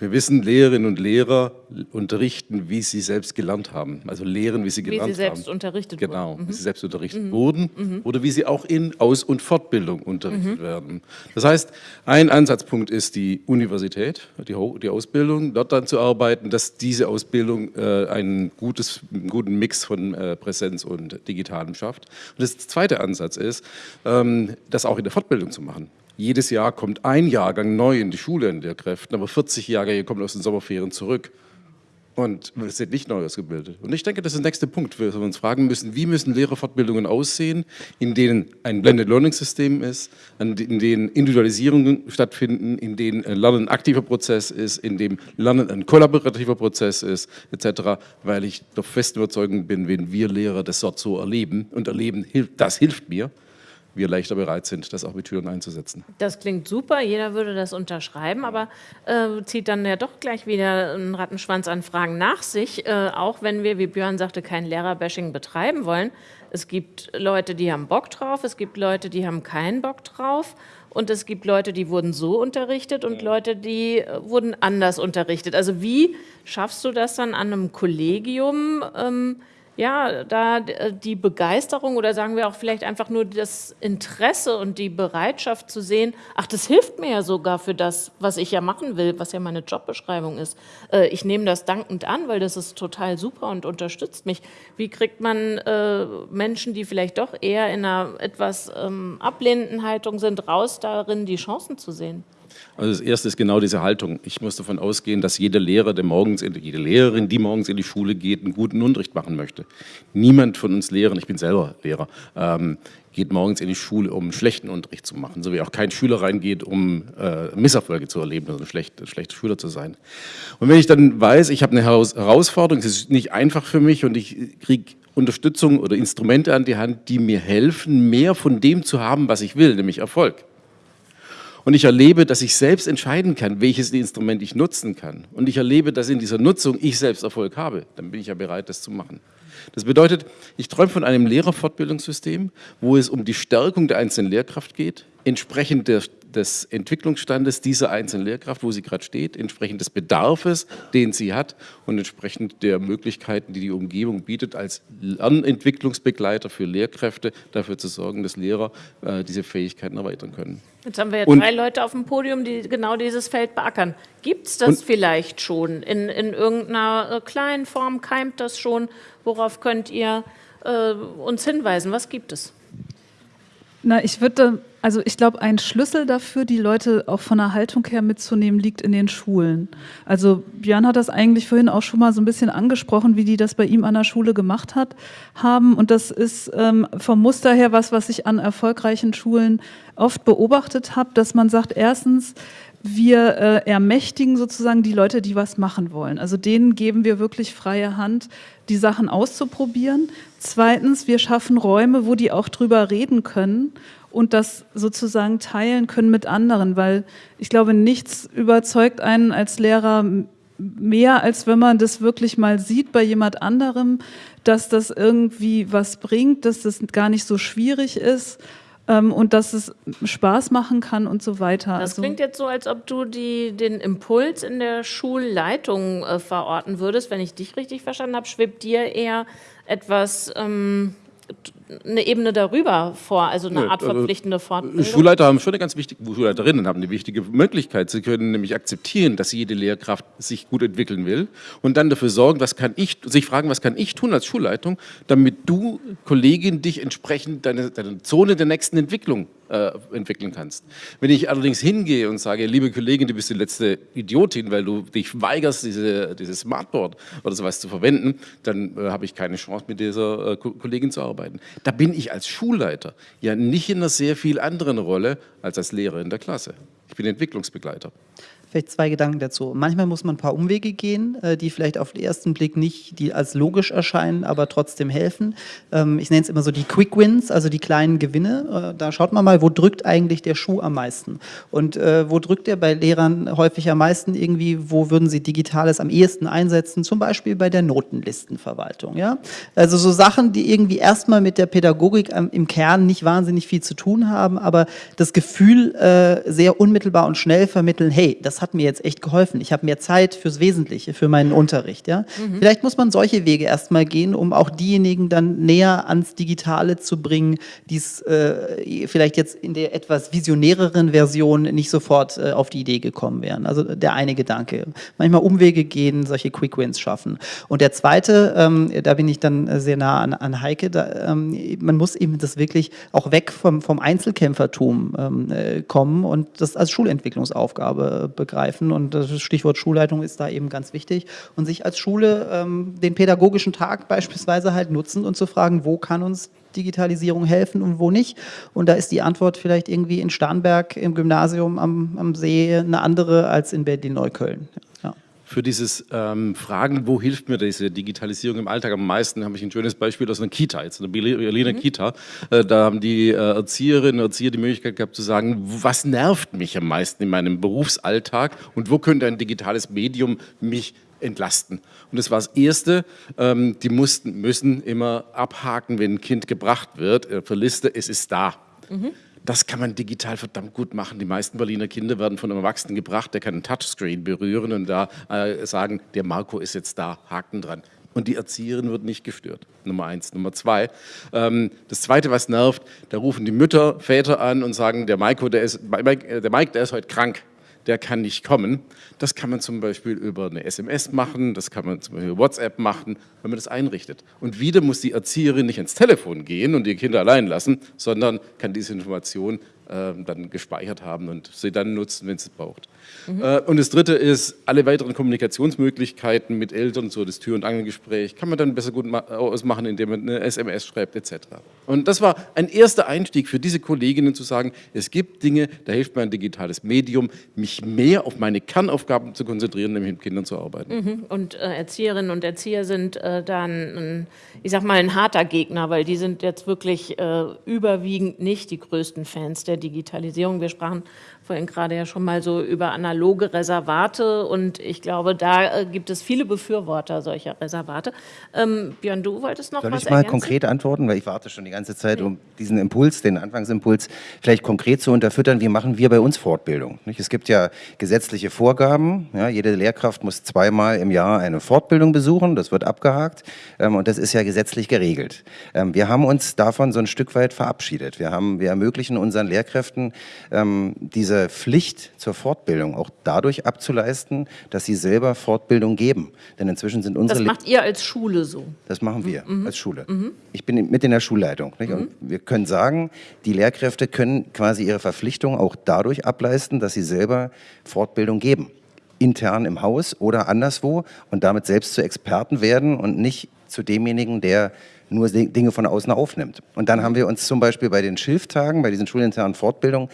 Wir wissen, Lehrerinnen und Lehrer unterrichten, wie sie selbst gelernt haben. Also lehren, wie sie gelernt haben. Wie sie selbst haben. unterrichtet genau, wurden. Genau, wie sie selbst unterrichtet mhm. wurden mhm. oder wie sie auch in Aus- und Fortbildung unterrichtet mhm. werden. Das heißt, ein Ansatzpunkt ist die Universität, die, die, Ausbildung, dort dann zu arbeiten, dass diese Ausbildung äh, einen, gutes, einen guten Mix von äh, Präsenz und Digitalem schafft. Und das zweite Ansatz ist, ähm, das auch in der Fortbildung zu machen. Jedes Jahr kommt ein Jahrgang neu in die Schule in der Kräften, aber 40 Jahrgänge kommen aus den Sommerferien zurück. Und es sind nicht neu ausgebildet. Und ich denke, das ist der nächste Punkt, wo wir uns fragen müssen, wie müssen Lehrerfortbildungen aussehen, in denen ein Blended Learning System ist, in denen Individualisierungen stattfinden, in denen Lernen ein aktiver Prozess ist, in dem Lernen ein kollaborativer Prozess ist, etc., weil ich der festen Überzeugung bin, wenn wir Lehrer das dort so erleben und erleben, das hilft mir, wir leichter bereit sind, das auch mit Türen einzusetzen. Das klingt super, jeder würde das unterschreiben, aber äh, zieht dann ja doch gleich wieder einen Rattenschwanz an Fragen nach sich, äh, auch wenn wir, wie Björn sagte, kein Lehrerbashing betreiben wollen. Es gibt Leute, die haben Bock drauf, es gibt Leute, die haben keinen Bock drauf und es gibt Leute, die wurden so unterrichtet und Leute, die äh, wurden anders unterrichtet. Also wie schaffst du das dann an einem Kollegium, ähm, ja, da äh, die Begeisterung oder sagen wir auch vielleicht einfach nur das Interesse und die Bereitschaft zu sehen, ach, das hilft mir ja sogar für das, was ich ja machen will, was ja meine Jobbeschreibung ist. Äh, ich nehme das dankend an, weil das ist total super und unterstützt mich. Wie kriegt man äh, Menschen, die vielleicht doch eher in einer etwas ähm, ablehnenden Haltung sind, raus darin, die Chancen zu sehen? Also das erste ist genau diese Haltung. Ich muss davon ausgehen, dass jeder Lehrer, der morgens, jede Lehrerin, die morgens in die Schule geht, einen guten Unterricht machen möchte. Niemand von uns Lehrern, ich bin selber Lehrer, ähm, geht morgens in die Schule, um einen schlechten Unterricht zu machen, so wie auch kein Schüler reingeht, um äh, Misserfolge zu erleben, also ein, schlecht, ein schlechter Schüler zu sein. Und wenn ich dann weiß, ich habe eine Herausforderung, es ist nicht einfach für mich und ich kriege Unterstützung oder Instrumente an die Hand, die mir helfen, mehr von dem zu haben, was ich will, nämlich Erfolg und ich erlebe, dass ich selbst entscheiden kann, welches Instrument ich nutzen kann. Und ich erlebe, dass in dieser Nutzung ich selbst Erfolg habe. Dann bin ich ja bereit, das zu machen. Das bedeutet, ich träume von einem Lehrerfortbildungssystem, wo es um die Stärkung der einzelnen Lehrkraft geht, entsprechend der, des Entwicklungsstandes dieser einzelnen Lehrkraft, wo sie gerade steht, entsprechend des Bedarfes, den sie hat und entsprechend der Möglichkeiten, die die Umgebung bietet, als Lernentwicklungsbegleiter für Lehrkräfte dafür zu sorgen, dass Lehrer äh, diese Fähigkeiten erweitern können. Jetzt haben wir ja und, drei Leute auf dem Podium, die genau dieses Feld beackern. Gibt es das und, vielleicht schon in, in irgendeiner äh, kleinen Form? Keimt das schon? Worauf könnt ihr äh, uns hinweisen? Was gibt es? Na, ich würde, also ich glaube, ein Schlüssel dafür, die Leute auch von der Haltung her mitzunehmen, liegt in den Schulen. Also Björn hat das eigentlich vorhin auch schon mal so ein bisschen angesprochen, wie die das bei ihm an der Schule gemacht hat, haben. Und das ist ähm, vom Muster her was, was ich an erfolgreichen Schulen oft beobachtet habe, dass man sagt, erstens, wir äh, ermächtigen sozusagen die Leute, die was machen wollen. Also denen geben wir wirklich freie Hand, die Sachen auszuprobieren. Zweitens, wir schaffen Räume, wo die auch drüber reden können und das sozusagen teilen können mit anderen, weil ich glaube, nichts überzeugt einen als Lehrer mehr, als wenn man das wirklich mal sieht bei jemand anderem, dass das irgendwie was bringt, dass das gar nicht so schwierig ist ähm, und dass es Spaß machen kann und so weiter. Das also, klingt jetzt so, als ob du die, den Impuls in der Schulleitung äh, verorten würdest. Wenn ich dich richtig verstanden habe, schwebt dir eher etwas ähm, eine Ebene darüber vor, also eine Art also verpflichtende Fortbildung? Schulleiter haben schon eine ganz wichtige, Schulleiterinnen haben eine wichtige Möglichkeit. Sie können nämlich akzeptieren, dass jede Lehrkraft sich gut entwickeln will und dann dafür sorgen, was kann ich, sich fragen, was kann ich tun als Schulleitung, damit du, Kollegin, dich entsprechend deine, deine Zone der nächsten Entwicklung äh, entwickeln kannst. Wenn ich allerdings hingehe und sage, liebe Kollegin, du bist die letzte Idiotin, weil du dich weigerst, diese, dieses Smartboard oder sowas zu verwenden, dann äh, habe ich keine Chance, mit dieser äh, Kollegin zu arbeiten. Da bin ich als Schulleiter ja nicht in einer sehr viel anderen Rolle als als Lehrer in der Klasse. Ich bin Entwicklungsbegleiter. Vielleicht zwei Gedanken dazu. Manchmal muss man ein paar Umwege gehen, äh, die vielleicht auf den ersten Blick nicht die als logisch erscheinen, aber trotzdem helfen. Ähm, ich nenne es immer so die Quick Wins, also die kleinen Gewinne. Äh, da schaut man mal, wo drückt eigentlich der Schuh am meisten? Und äh, wo drückt er bei Lehrern häufig am meisten irgendwie, wo würden sie Digitales am ehesten einsetzen? Zum Beispiel bei der Notenlistenverwaltung. Ja? Also so Sachen, die irgendwie erstmal mit der Pädagogik im Kern nicht wahnsinnig viel zu tun haben, aber das Gefühl sehr unmittelbar und schnell vermitteln, hey, das hat mir jetzt echt geholfen. Ich habe mehr Zeit fürs Wesentliche, für meinen Unterricht. Ja? Mhm. Vielleicht muss man solche Wege erstmal gehen, um auch diejenigen dann näher ans Digitale zu bringen, die es äh, vielleicht jetzt in der etwas visionäreren Version nicht sofort äh, auf die Idee gekommen wären. Also der eine Gedanke. Manchmal Umwege gehen, solche Quick Wins schaffen. Und der zweite, ähm, da bin ich dann sehr nah an, an Heike, da, ähm, man muss eben das wirklich auch weg vom, vom Einzelkämpfertum ähm, äh, kommen und das als Schulentwicklungsaufgabe begreifen begreifen und das Stichwort Schulleitung ist da eben ganz wichtig und sich als Schule ähm, den pädagogischen Tag beispielsweise halt nutzen und zu fragen, wo kann uns Digitalisierung helfen und wo nicht. Und da ist die Antwort vielleicht irgendwie in Starnberg im Gymnasium am, am See eine andere als in Berlin-Neukölln. Für dieses ähm, Fragen, wo hilft mir diese Digitalisierung im Alltag am meisten, habe ich ein schönes Beispiel aus einer Kita, jetzt einer Berliner mhm. Kita. Äh, da haben die äh, Erzieherinnen und Erzieher die Möglichkeit gehabt zu sagen, was nervt mich am meisten in meinem Berufsalltag und wo könnte ein digitales Medium mich entlasten. Und das war das Erste, ähm, die mussten, müssen immer abhaken, wenn ein Kind gebracht wird, äh, für Liste, es ist da. Mhm. Das kann man digital verdammt gut machen. Die meisten Berliner Kinder werden von einem Erwachsenen gebracht, der kann ein Touchscreen berühren und da äh, sagen, der Marco ist jetzt da, Haken dran. Und die Erzieherin wird nicht gestört. Nummer eins. Nummer zwei. Ähm, das zweite, was nervt, da rufen die Mütter, Väter an und sagen, der, Maiko, der, ist, der Mike, der ist heute krank der kann nicht kommen. Das kann man zum Beispiel über eine SMS machen, das kann man zum Beispiel über WhatsApp machen, wenn man das einrichtet. Und wieder muss die Erzieherin nicht ins Telefon gehen und die Kinder allein lassen, sondern kann diese Information äh, dann gespeichert haben und sie dann nutzen, wenn sie es braucht. Mhm. Äh, und das Dritte ist, alle weiteren Kommunikationsmöglichkeiten mit Eltern, so das Tür- und Angelgespräch, kann man dann besser gut ausmachen, indem man eine SMS schreibt etc. Und das war ein erster Einstieg für diese Kolleginnen zu sagen, es gibt Dinge, da hilft mir ein digitales Medium, mich mehr auf meine Kernaufgaben zu konzentrieren, nämlich mit Kindern zu arbeiten. Mhm. Und äh, Erzieherinnen und Erzieher sind äh, dann, ich sag mal, ein harter Gegner, weil die sind jetzt wirklich äh, überwiegend nicht die größten Fans der Digitalisierung. Wir sprachen vorhin gerade ja schon mal so über analoge Reservate und ich glaube, da äh, gibt es viele Befürworter solcher Reservate. Ähm, Björn, du wolltest noch Soll was ich mal ergänzen? konkret antworten, weil ich warte schon die ganze Zeit, um diesen Impuls, den Anfangsimpuls vielleicht konkret zu unterfüttern. Wie machen wir bei uns Fortbildung? Es gibt ja gesetzliche Vorgaben. Ja, jede Lehrkraft muss zweimal im Jahr eine Fortbildung besuchen. Das wird abgehakt ähm, und das ist ja gesetzlich geregelt. Ähm, wir haben uns davon so ein Stück weit verabschiedet. Wir, haben, wir ermöglichen unseren Lehrkräften ähm, diese diese Pflicht zur Fortbildung auch dadurch abzuleisten, dass sie selber Fortbildung geben. Denn inzwischen sind unsere... Das macht ihr als Schule so? Das machen wir mhm. als Schule. Mhm. Ich bin mit in der Schulleitung. Mhm. Wir können sagen, die Lehrkräfte können quasi ihre Verpflichtung auch dadurch ableisten, dass sie selber Fortbildung geben. Intern im Haus oder anderswo und damit selbst zu Experten werden und nicht zu demjenigen, der nur Dinge von außen aufnimmt. Und dann haben wir uns zum Beispiel bei den Schilftagen, bei diesen schulinternen Fortbildungen,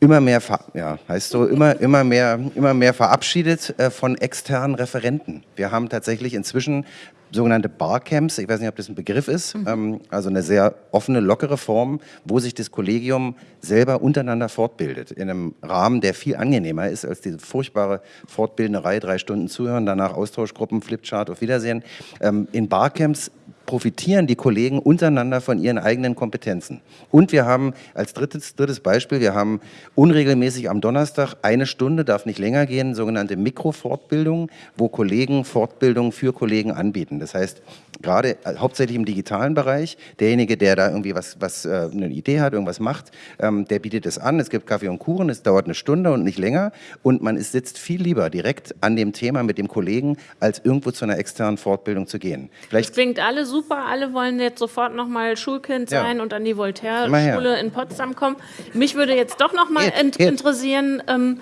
immer mehr, ja, heißt so, immer, immer mehr, immer mehr verabschiedet äh, von externen Referenten. Wir haben tatsächlich inzwischen sogenannte Barcamps, ich weiß nicht, ob das ein Begriff ist, mhm. ähm, also eine sehr offene, lockere Form, wo sich das Kollegium selber untereinander fortbildet, in einem Rahmen, der viel angenehmer ist als diese furchtbare Fortbilderei, drei Stunden zuhören, danach Austauschgruppen, Flipchart, auf Wiedersehen. Ähm, in Barcamps profitieren die Kollegen untereinander von ihren eigenen Kompetenzen. Und wir haben als drittes, drittes Beispiel, wir haben unregelmäßig am Donnerstag eine Stunde, darf nicht länger gehen, sogenannte Mikrofortbildung, wo Kollegen Fortbildung für Kollegen anbieten. Das heißt, gerade äh, hauptsächlich im digitalen Bereich, derjenige, der da irgendwie was, was äh, eine Idee hat, irgendwas macht, ähm, der bietet es an. Es gibt Kaffee und Kuchen, es dauert eine Stunde und nicht länger. Und man ist, sitzt viel lieber direkt an dem Thema mit dem Kollegen, als irgendwo zu einer externen Fortbildung zu gehen. Vielleicht das klingt alle super super, alle wollen jetzt sofort nochmal Schulkind sein ja. und an die Voltaire-Schule in Potsdam kommen. Mich würde jetzt doch nochmal interessieren, ähm,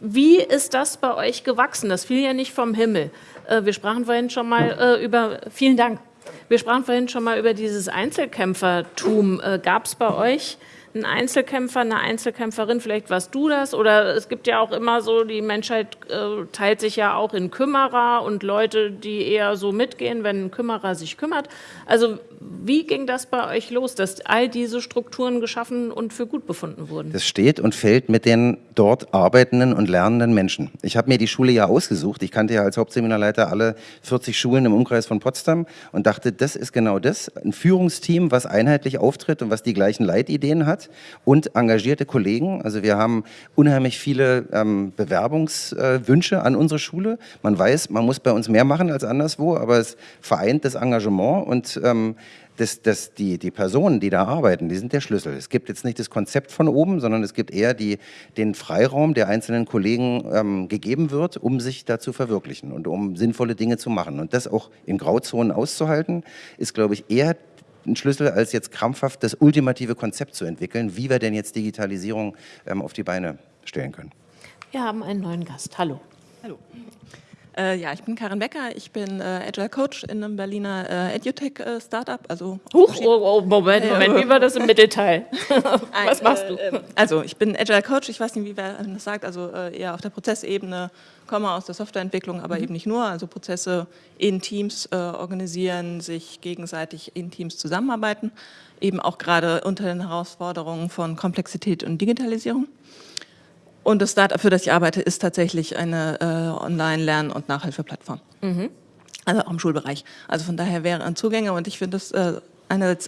wie ist das bei euch gewachsen? Das fiel ja nicht vom Himmel. Äh, wir sprachen vorhin schon mal äh, über, vielen Dank, wir sprachen vorhin schon mal über dieses Einzelkämpfertum. Äh, Gab es bei euch ein Einzelkämpfer, eine Einzelkämpferin, vielleicht warst du das, oder es gibt ja auch immer so, die Menschheit äh, teilt sich ja auch in Kümmerer und Leute, die eher so mitgehen, wenn ein Kümmerer sich kümmert. Also wie ging das bei euch los, dass all diese Strukturen geschaffen und für gut befunden wurden? Das steht und fällt mit den dort arbeitenden und lernenden Menschen. Ich habe mir die Schule ja ausgesucht. Ich kannte ja als Hauptseminarleiter alle 40 Schulen im Umkreis von Potsdam und dachte, das ist genau das. Ein Führungsteam, was einheitlich auftritt und was die gleichen Leitideen hat und engagierte Kollegen. Also wir haben unheimlich viele ähm, Bewerbungswünsche äh, an unsere Schule. Man weiß, man muss bei uns mehr machen als anderswo, aber es vereint das Engagement und ähm, das, das, die, die Personen, die da arbeiten, die sind der Schlüssel. Es gibt jetzt nicht das Konzept von oben, sondern es gibt eher die, den Freiraum, der einzelnen Kollegen ähm, gegeben wird, um sich da zu verwirklichen und um sinnvolle Dinge zu machen. Und das auch in Grauzonen auszuhalten, ist, glaube ich, eher ein Schlüssel, als jetzt krampfhaft das ultimative Konzept zu entwickeln, wie wir denn jetzt Digitalisierung ähm, auf die Beine stellen können. Wir haben einen neuen Gast. Hallo. Hallo. Äh, ja, ich bin Karin Becker, ich bin äh, Agile Coach in einem Berliner äh, EduTech-Startup. Äh, also Huch, oh, oh, Moment, Moment, wie war das im Mittelteil? Was machst du? Äh, also ich bin Agile Coach, ich weiß nicht, wie wer das sagt, also äh, eher auf der Prozessebene, komme aus der Softwareentwicklung, aber mhm. eben nicht nur, also Prozesse in Teams organisieren, sich gegenseitig in Teams zusammenarbeiten, eben auch gerade unter den Herausforderungen von Komplexität und Digitalisierung. Und das Startup, für das ich arbeite, ist tatsächlich eine äh, Online-Lern- und Nachhilfeplattform. Mhm. Also auch im Schulbereich. Also von daher wäre ein Zugänge und ich finde es äh,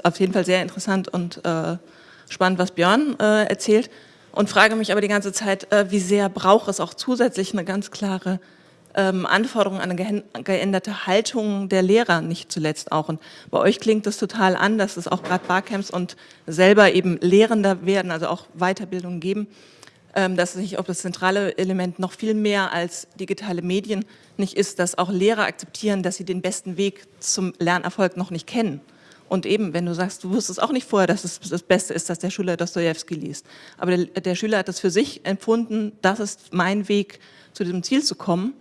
auf jeden Fall sehr interessant und äh, spannend, was Björn äh, erzählt. Und frage mich aber die ganze Zeit, äh, wie sehr braucht es auch zusätzlich eine ganz klare ähm, Anforderung an eine geänderte Haltung der Lehrer nicht zuletzt auch. Und bei euch klingt das total an, dass es auch gerade Barcamps und selber eben Lehrender werden, also auch Weiterbildung geben. Ähm, dass sich ob das zentrale Element noch viel mehr als digitale Medien nicht ist, dass auch Lehrer akzeptieren, dass sie den besten Weg zum Lernerfolg noch nicht kennen. Und eben, wenn du sagst, du wusstest auch nicht vorher, dass es das Beste ist, dass der Schüler Dostoevsky liest. Aber der, der Schüler hat das für sich empfunden, das ist mein Weg, zu diesem Ziel zu kommen.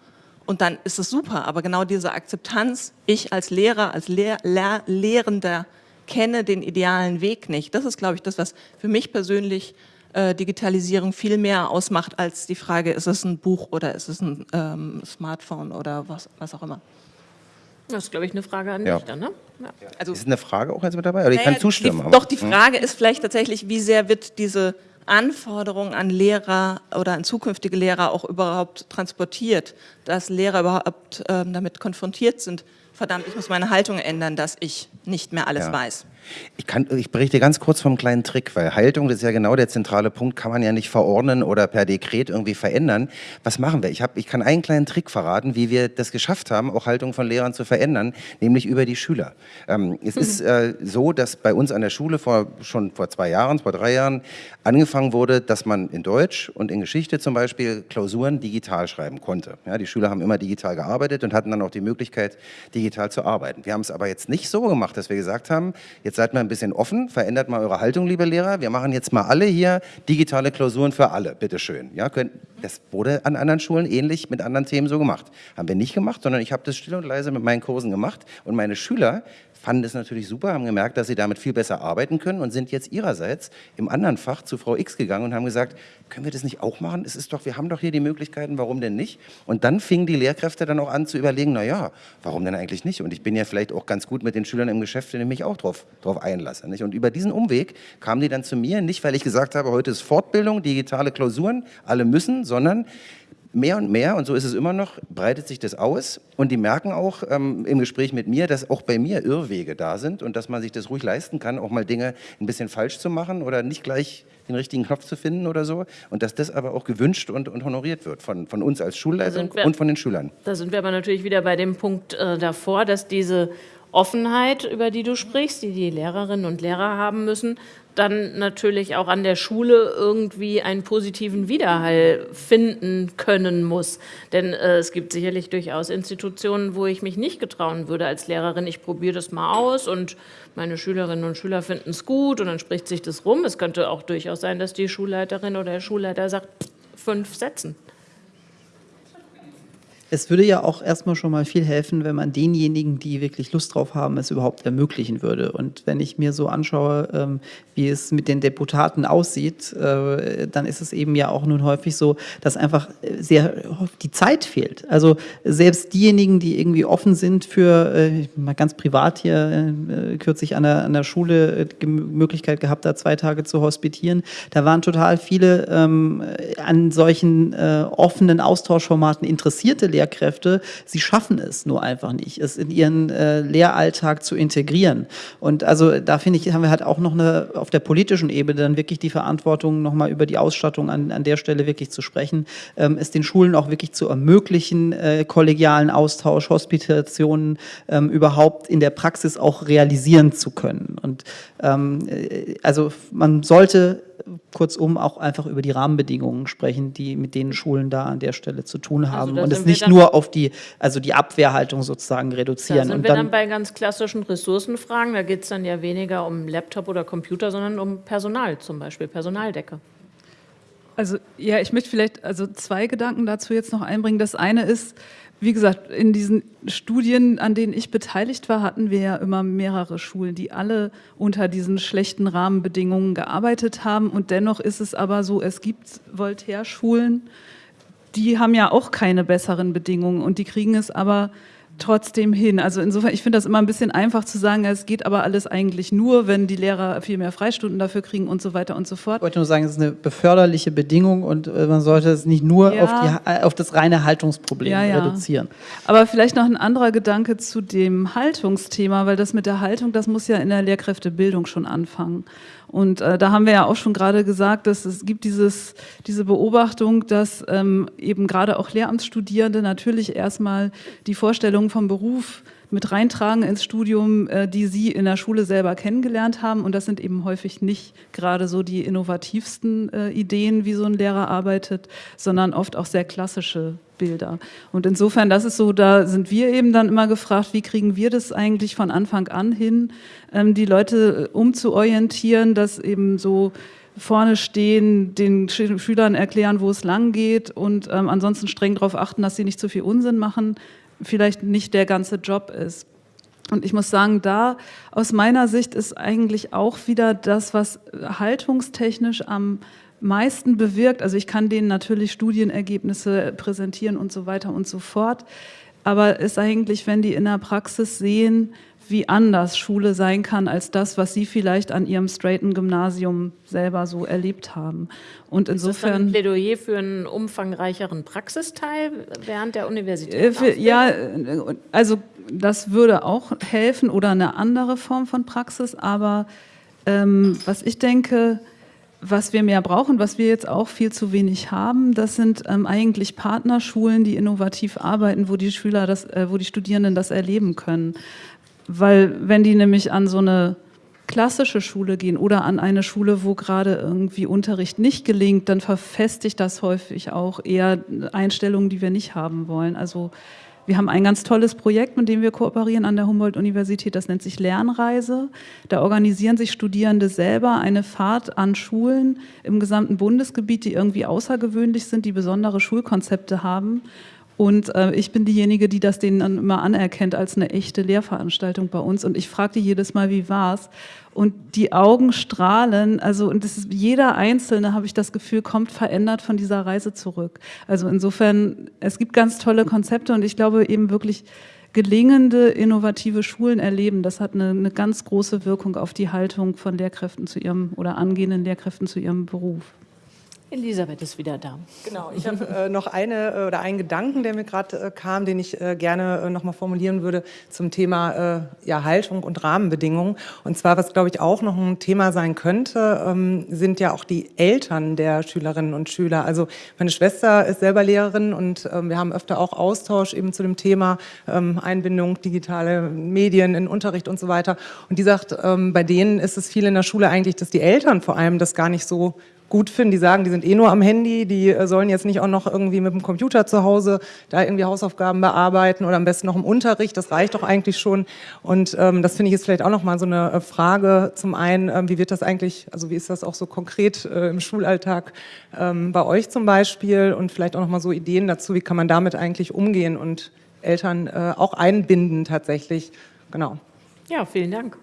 Und dann ist es super. Aber genau diese Akzeptanz, ich als Lehrer, als Lehr Lehr Lehrender kenne den idealen Weg nicht. Das ist, glaube ich, das, was für mich persönlich äh, Digitalisierung viel mehr ausmacht als die Frage, ist es ein Buch oder ist es ein ähm, Smartphone oder was, was auch immer. Das ist, glaube ich, eine Frage an ja. dich dann, ne? Ja. Also, ist eine Frage auch jetzt mit dabei? Oder ich kann zustimmen. Die, doch, die hm? Frage hm. ist vielleicht tatsächlich, wie sehr wird diese Anforderung an Lehrer oder an zukünftige Lehrer auch überhaupt transportiert, dass Lehrer überhaupt ähm, damit konfrontiert sind, verdammt, ich muss meine Haltung ändern, dass ich nicht mehr alles ja. weiß. Ich, kann, ich berichte ganz kurz vom kleinen Trick, weil Haltung, das ist ja genau der zentrale Punkt, kann man ja nicht verordnen oder per Dekret irgendwie verändern. Was machen wir? Ich, hab, ich kann einen kleinen Trick verraten, wie wir das geschafft haben, auch Haltung von Lehrern zu verändern, nämlich über die Schüler. Ähm, es mhm. ist äh, so, dass bei uns an der Schule vor, schon vor zwei Jahren, vor drei Jahren angefangen wurde, dass man in Deutsch und in Geschichte zum Beispiel Klausuren digital schreiben konnte. Ja, die Schüler haben immer digital gearbeitet und hatten dann auch die Möglichkeit, digital zu arbeiten. Wir haben es aber jetzt nicht so gemacht, dass wir gesagt haben, jetzt seid mal ein bisschen offen, verändert mal eure Haltung, liebe Lehrer. Wir machen jetzt mal alle hier digitale Klausuren für alle, bitteschön. Ja, das wurde an anderen Schulen ähnlich mit anderen Themen so gemacht. Haben wir nicht gemacht, sondern ich habe das still und leise mit meinen Kursen gemacht und meine Schüler fanden das natürlich super, haben gemerkt, dass sie damit viel besser arbeiten können und sind jetzt ihrerseits im anderen Fach zu Frau X gegangen und haben gesagt, können wir das nicht auch machen? Es ist doch, wir haben doch hier die Möglichkeiten, warum denn nicht? Und dann fingen die Lehrkräfte dann auch an zu überlegen, na ja, warum denn eigentlich nicht? Und ich bin ja vielleicht auch ganz gut mit den Schülern im Geschäft, wenn ich mich auch drauf, drauf einlasse. Nicht? Und über diesen Umweg kamen die dann zu mir, nicht weil ich gesagt habe, heute ist Fortbildung, digitale Klausuren, alle müssen, sondern mehr und mehr, und so ist es immer noch, breitet sich das aus und die merken auch ähm, im Gespräch mit mir, dass auch bei mir Irrwege da sind und dass man sich das ruhig leisten kann, auch mal Dinge ein bisschen falsch zu machen oder nicht gleich den richtigen Knopf zu finden oder so und dass das aber auch gewünscht und, und honoriert wird von, von uns als Schulleitung wir, und von den Schülern. Da sind wir aber natürlich wieder bei dem Punkt äh, davor, dass diese Offenheit, über die du sprichst, die die Lehrerinnen und Lehrer haben müssen, dann natürlich auch an der Schule irgendwie einen positiven Widerhall finden können muss. Denn äh, es gibt sicherlich durchaus Institutionen, wo ich mich nicht getrauen würde als Lehrerin, ich probiere das mal aus und meine Schülerinnen und Schüler finden es gut und dann spricht sich das rum. Es könnte auch durchaus sein, dass die Schulleiterin oder der Schulleiter sagt, fünf Sätzen. Es würde ja auch erstmal schon mal viel helfen, wenn man denjenigen, die wirklich Lust drauf haben, es überhaupt ermöglichen würde. Und wenn ich mir so anschaue, ähm, wie es mit den Deputaten aussieht, äh, dann ist es eben ja auch nun häufig so, dass einfach sehr die Zeit fehlt. Also selbst diejenigen, die irgendwie offen sind für, äh, mal ganz privat hier, äh, kürzlich an der, an der Schule die Möglichkeit gehabt, da zwei Tage zu hospitieren, da waren total viele ähm, an solchen offenen Austauschformaten interessierte Lehrer, Lehrkräfte, sie schaffen es nur einfach nicht, es in ihren äh, Lehralltag zu integrieren. Und also da finde ich, haben wir halt auch noch eine, auf der politischen Ebene dann wirklich die Verantwortung, nochmal über die Ausstattung an, an der Stelle wirklich zu sprechen, ähm, es den Schulen auch wirklich zu ermöglichen, äh, kollegialen Austausch, Hospitationen ähm, überhaupt in der Praxis auch realisieren zu können. Und ähm, äh, also man sollte kurzum auch einfach über die Rahmenbedingungen sprechen, die mit denen Schulen da an der Stelle zu tun also haben also und es nicht nur auf die, also die Abwehrhaltung sozusagen reduzieren. Da sind und wir dann, dann bei ganz klassischen Ressourcenfragen, da geht es dann ja weniger um Laptop oder Computer, sondern um Personal zum Beispiel, Personaldecke. Also ja, ich möchte vielleicht also zwei Gedanken dazu jetzt noch einbringen. Das eine ist, wie gesagt, in diesen Studien, an denen ich beteiligt war, hatten wir ja immer mehrere Schulen, die alle unter diesen schlechten Rahmenbedingungen gearbeitet haben. Und dennoch ist es aber so, es gibt Voltaire-Schulen, die haben ja auch keine besseren Bedingungen und die kriegen es aber trotzdem hin. Also insofern, ich finde das immer ein bisschen einfach zu sagen, es geht aber alles eigentlich nur, wenn die Lehrer viel mehr Freistunden dafür kriegen und so weiter und so fort. Ich wollte nur sagen, es ist eine beförderliche Bedingung und äh, man sollte es nicht nur ja. auf, die, äh, auf, das reine Haltungsproblem ja, ja. reduzieren. Aber vielleicht noch ein anderer Gedanke zu dem Haltungsthema, weil das mit der Haltung, das muss ja in der Lehrkräftebildung schon anfangen. Und äh, da haben wir ja auch schon gerade gesagt, dass es gibt dieses, diese Beobachtung, dass ähm, eben gerade auch Lehramtsstudierende natürlich erstmal die Vorstellung vom Beruf mit reintragen ins Studium, äh, die sie in der Schule selber kennengelernt haben. Und das sind eben häufig nicht gerade so die innovativsten äh, Ideen, wie so ein Lehrer arbeitet, sondern oft auch sehr klassische Bilder. Und insofern, das ist so, da sind wir eben dann immer gefragt, wie kriegen wir das eigentlich von Anfang an hin, ähm, die Leute äh, umzuorientieren, dass eben so vorne stehen, den Schülern erklären, wo es lang geht und ähm, ansonsten streng darauf achten, dass sie nicht zu viel Unsinn machen vielleicht nicht der ganze Job ist. Und ich muss sagen, da aus meiner Sicht ist eigentlich auch wieder das, was haltungstechnisch am meisten bewirkt. Also ich kann denen natürlich Studienergebnisse präsentieren und so weiter und so fort. Aber ist eigentlich, wenn die in der Praxis sehen, wie anders Schule sein kann als das, was Sie vielleicht an Ihrem straighten Gymnasium selber so erlebt haben. Und insofern ist das ein Plädoyer für einen umfangreicheren Praxisteil während der Universität. Äh, ja, also das würde auch helfen oder eine andere Form von Praxis. Aber ähm, was ich denke, was wir mehr brauchen, was wir jetzt auch viel zu wenig haben, das sind ähm, eigentlich Partnerschulen, die innovativ arbeiten, wo die Schüler das, äh, wo die Studierenden das erleben können. Weil wenn die nämlich an so eine klassische Schule gehen oder an eine Schule, wo gerade irgendwie Unterricht nicht gelingt, dann verfestigt das häufig auch eher Einstellungen, die wir nicht haben wollen. Also wir haben ein ganz tolles Projekt, mit dem wir kooperieren an der Humboldt-Universität, das nennt sich Lernreise. Da organisieren sich Studierende selber eine Fahrt an Schulen im gesamten Bundesgebiet, die irgendwie außergewöhnlich sind, die besondere Schulkonzepte haben und äh, ich bin diejenige, die das denen dann immer anerkennt als eine echte Lehrveranstaltung bei uns. Und ich frage die jedes Mal, wie war's? Und die Augen strahlen, also und das ist, jeder Einzelne, habe ich das Gefühl, kommt verändert von dieser Reise zurück. Also insofern, es gibt ganz tolle Konzepte und ich glaube eben wirklich, gelingende, innovative Schulen erleben, das hat eine, eine ganz große Wirkung auf die Haltung von Lehrkräften zu ihrem oder angehenden Lehrkräften zu ihrem Beruf. Elisabeth ist wieder da. Genau, ich habe äh, noch eine äh, oder einen Gedanken, der mir gerade äh, kam, den ich äh, gerne äh, noch mal formulieren würde zum Thema äh, ja, Haltung und Rahmenbedingungen. Und zwar, was glaube ich auch noch ein Thema sein könnte, ähm, sind ja auch die Eltern der Schülerinnen und Schüler. Also meine Schwester ist selber Lehrerin und ähm, wir haben öfter auch Austausch eben zu dem Thema ähm, Einbindung, digitale Medien in Unterricht und so weiter. Und die sagt, ähm, bei denen ist es viel in der Schule eigentlich, dass die Eltern vor allem das gar nicht so gut finden. Die sagen, die sind eh nur am Handy, die äh, sollen jetzt nicht auch noch irgendwie mit dem Computer zu Hause da irgendwie Hausaufgaben bearbeiten oder am besten noch im Unterricht. Das reicht doch eigentlich schon. Und ähm, das finde ich jetzt vielleicht auch noch mal so eine äh, Frage. Zum einen, ähm, wie wird das eigentlich, also wie ist das auch so konkret äh, im Schulalltag ähm, bei euch zum Beispiel? Und vielleicht auch noch mal so Ideen dazu, wie kann man damit eigentlich umgehen und Eltern äh, auch einbinden tatsächlich. Genau. Ja, vielen Dank.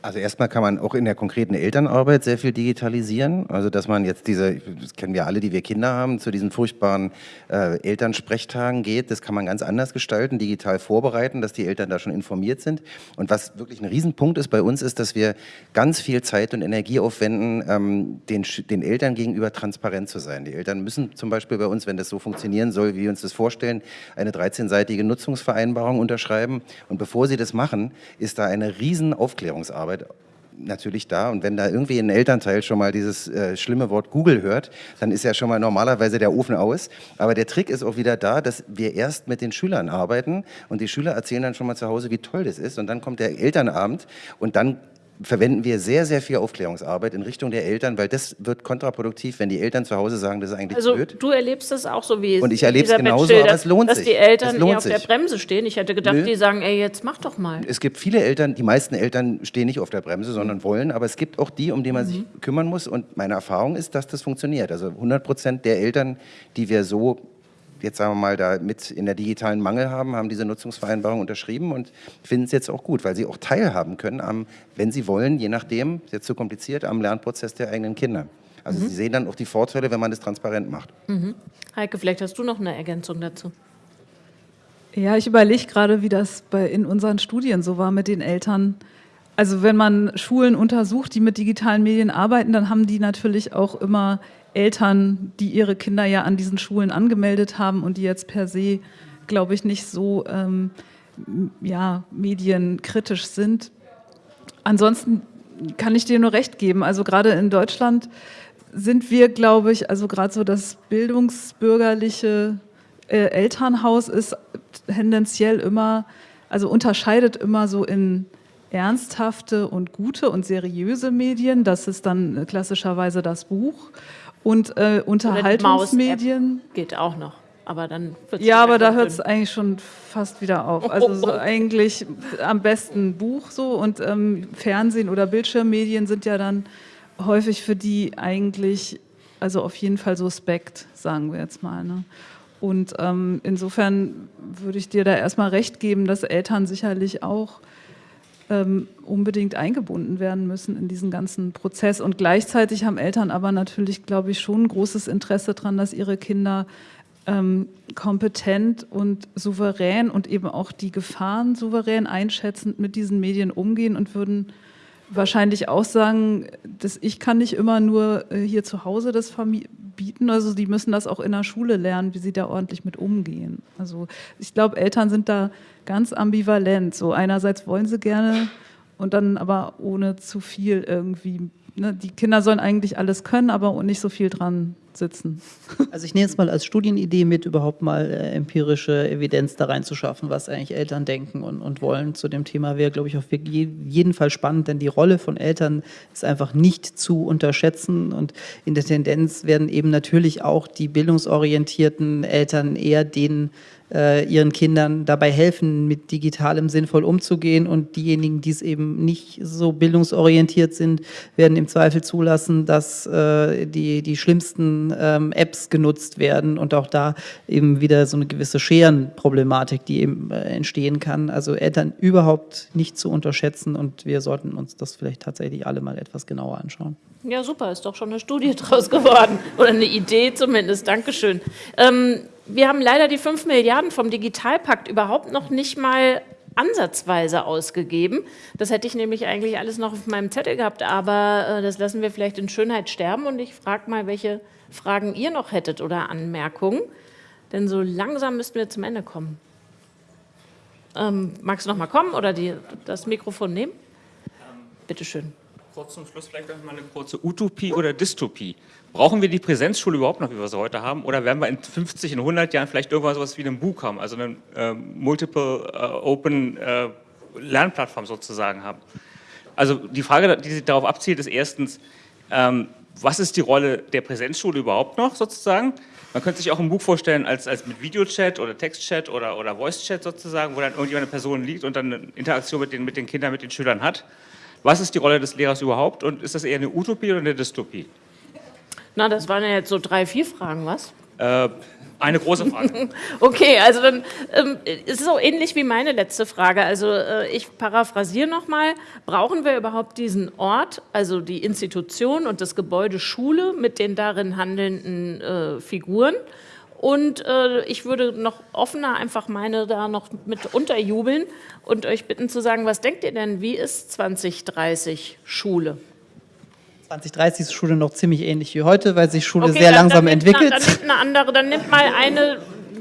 Also erstmal kann man auch in der konkreten Elternarbeit sehr viel digitalisieren. Also dass man jetzt diese, das kennen wir alle, die wir Kinder haben, zu diesen furchtbaren äh, Elternsprechtagen geht, das kann man ganz anders gestalten, digital vorbereiten, dass die Eltern da schon informiert sind. Und was wirklich ein Riesenpunkt ist bei uns, ist, dass wir ganz viel Zeit und Energie aufwenden, ähm, den, den Eltern gegenüber transparent zu sein. Die Eltern müssen zum Beispiel bei uns, wenn das so funktionieren soll, wie wir uns das vorstellen, eine 13-seitige Nutzungsvereinbarung unterschreiben. Und bevor sie das machen, ist da eine riesen Aufklärungsarbeit Arbeit natürlich da. Und wenn da irgendwie ein Elternteil schon mal dieses äh, schlimme Wort Google hört, dann ist ja schon mal normalerweise der Ofen aus. Aber der Trick ist auch wieder da, dass wir erst mit den Schülern arbeiten und die Schüler erzählen dann schon mal zu Hause, wie toll das ist. Und dann kommt der Elternabend und dann verwenden wir sehr, sehr viel Aufklärungsarbeit in Richtung der Eltern, weil das wird kontraproduktiv, wenn die Eltern zu Hause sagen, das ist eigentlich also, blöd. du erlebst das auch so wie Und ich erlebe es genauso, aber es lohnt dass sich. Dass die Eltern lohnt auf sich. der Bremse stehen. Ich hätte gedacht, Nö. die sagen, ey, jetzt mach doch mal. Es gibt viele Eltern, die meisten Eltern stehen nicht auf der Bremse, sondern wollen, aber es gibt auch die, um die man mhm. sich kümmern muss und meine Erfahrung ist, dass das funktioniert. Also 100 Prozent der Eltern, die wir so jetzt sagen wir mal, da mit in der digitalen Mangel haben, haben diese Nutzungsvereinbarung unterschrieben und finden es jetzt auch gut, weil sie auch teilhaben können, am, wenn sie wollen, je nachdem, ist jetzt zu kompliziert, am Lernprozess der eigenen Kinder. Also mhm. sie sehen dann auch die Vorteile, wenn man das transparent macht. Mhm. Heike, vielleicht hast du noch eine Ergänzung dazu. Ja, ich überlege gerade, wie das bei, in unseren Studien so war mit den Eltern. Also wenn man Schulen untersucht, die mit digitalen Medien arbeiten, dann haben die natürlich auch immer Eltern, die ihre Kinder ja an diesen Schulen angemeldet haben und die jetzt per se, glaube ich, nicht so ähm, ja, medienkritisch sind. Ansonsten kann ich dir nur recht geben. Also gerade in Deutschland sind wir, glaube ich, also gerade so das bildungsbürgerliche äh, Elternhaus ist tendenziell immer, also unterscheidet immer so in ernsthafte und gute und seriöse Medien. Das ist dann klassischerweise das Buch. Und äh, Unterhaltungsmedien. Geht auch noch. Aber dann ja, aber da hört es eigentlich schon fast wieder auf. Also so eigentlich am besten Buch so und ähm, Fernsehen oder Bildschirmmedien sind ja dann häufig für die eigentlich, also auf jeden Fall suspekt, sagen wir jetzt mal. Ne? Und ähm, insofern würde ich dir da erstmal recht geben, dass Eltern sicherlich auch ähm, unbedingt eingebunden werden müssen in diesen ganzen Prozess. Und gleichzeitig haben Eltern aber natürlich, glaube ich, schon ein großes Interesse daran, dass ihre Kinder ähm, kompetent und souverän und eben auch die Gefahren souverän einschätzend mit diesen Medien umgehen und würden wahrscheinlich auch sagen, dass ich kann nicht immer nur äh, hier zu Hause das verbieten, also die müssen das auch in der Schule lernen, wie sie da ordentlich mit umgehen. Also ich glaube, Eltern sind da ganz ambivalent. So einerseits wollen sie gerne und dann aber ohne zu viel irgendwie. Ne? Die Kinder sollen eigentlich alles können, aber nicht so viel dran sitzen. Also ich nehme jetzt mal als Studienidee mit, überhaupt mal äh, empirische Evidenz da reinzuschaffen, was eigentlich Eltern denken und, und wollen zu dem Thema wäre, glaube ich, auf jeden Fall spannend, denn die Rolle von Eltern ist einfach nicht zu unterschätzen und in der Tendenz werden eben natürlich auch die bildungsorientierten Eltern eher denen äh, ihren Kindern dabei helfen, mit Digitalem sinnvoll umzugehen. Und diejenigen, die es eben nicht so bildungsorientiert sind, werden im Zweifel zulassen, dass äh, die, die schlimmsten ähm, Apps genutzt werden und auch da eben wieder so eine gewisse Scherenproblematik, die eben äh, entstehen kann. Also Eltern überhaupt nicht zu unterschätzen und wir sollten uns das vielleicht tatsächlich alle mal etwas genauer anschauen. Ja, super, ist doch schon eine Studie draus geworden oder eine Idee zumindest. Dankeschön. Ähm, wir haben leider die 5 Milliarden vom Digitalpakt überhaupt noch nicht mal ansatzweise ausgegeben. Das hätte ich nämlich eigentlich alles noch auf meinem Zettel gehabt, aber äh, das lassen wir vielleicht in Schönheit sterben und ich frage mal, welche Fragen ihr noch hättet oder Anmerkungen, denn so langsam müssten wir zum Ende kommen. Ähm, magst du noch mal kommen oder die, das Mikrofon nehmen? Bitte schön kurz zum Schluss vielleicht noch mal eine kurze Utopie oder Dystopie. Brauchen wir die Präsenzschule überhaupt noch, wie wir sie heute haben? Oder werden wir in 50, in 100 Jahren vielleicht irgendwas sowas wie ein Buch haben, also eine äh, Multiple äh, Open äh, Lernplattform sozusagen haben? Also die Frage, die sich darauf abzielt, ist erstens, ähm, was ist die Rolle der Präsenzschule überhaupt noch sozusagen? Man könnte sich auch ein Buch vorstellen als, als mit Videochat oder Textchat oder, oder Voicechat sozusagen, wo dann irgendjemand eine Person liegt und dann eine Interaktion mit den, mit den Kindern, mit den Schülern hat. Was ist die Rolle des Lehrers überhaupt und ist das eher eine Utopie oder eine Dystopie? Na, das waren ja jetzt so drei, vier Fragen, was? Äh, eine große Frage. okay, also dann ähm, ist es so ähnlich wie meine letzte Frage. Also äh, ich paraphrasiere nochmal. Brauchen wir überhaupt diesen Ort, also die Institution und das Gebäude Schule mit den darin handelnden äh, Figuren? Und äh, ich würde noch offener einfach meine da noch mit unterjubeln und euch bitten zu sagen, was denkt ihr denn, wie ist 2030 Schule? 2030 ist Schule noch ziemlich ähnlich wie heute, weil sich Schule okay, sehr dann, langsam dann entwickelt. Eine, dann nimmt eine andere, dann nimmt mal eine,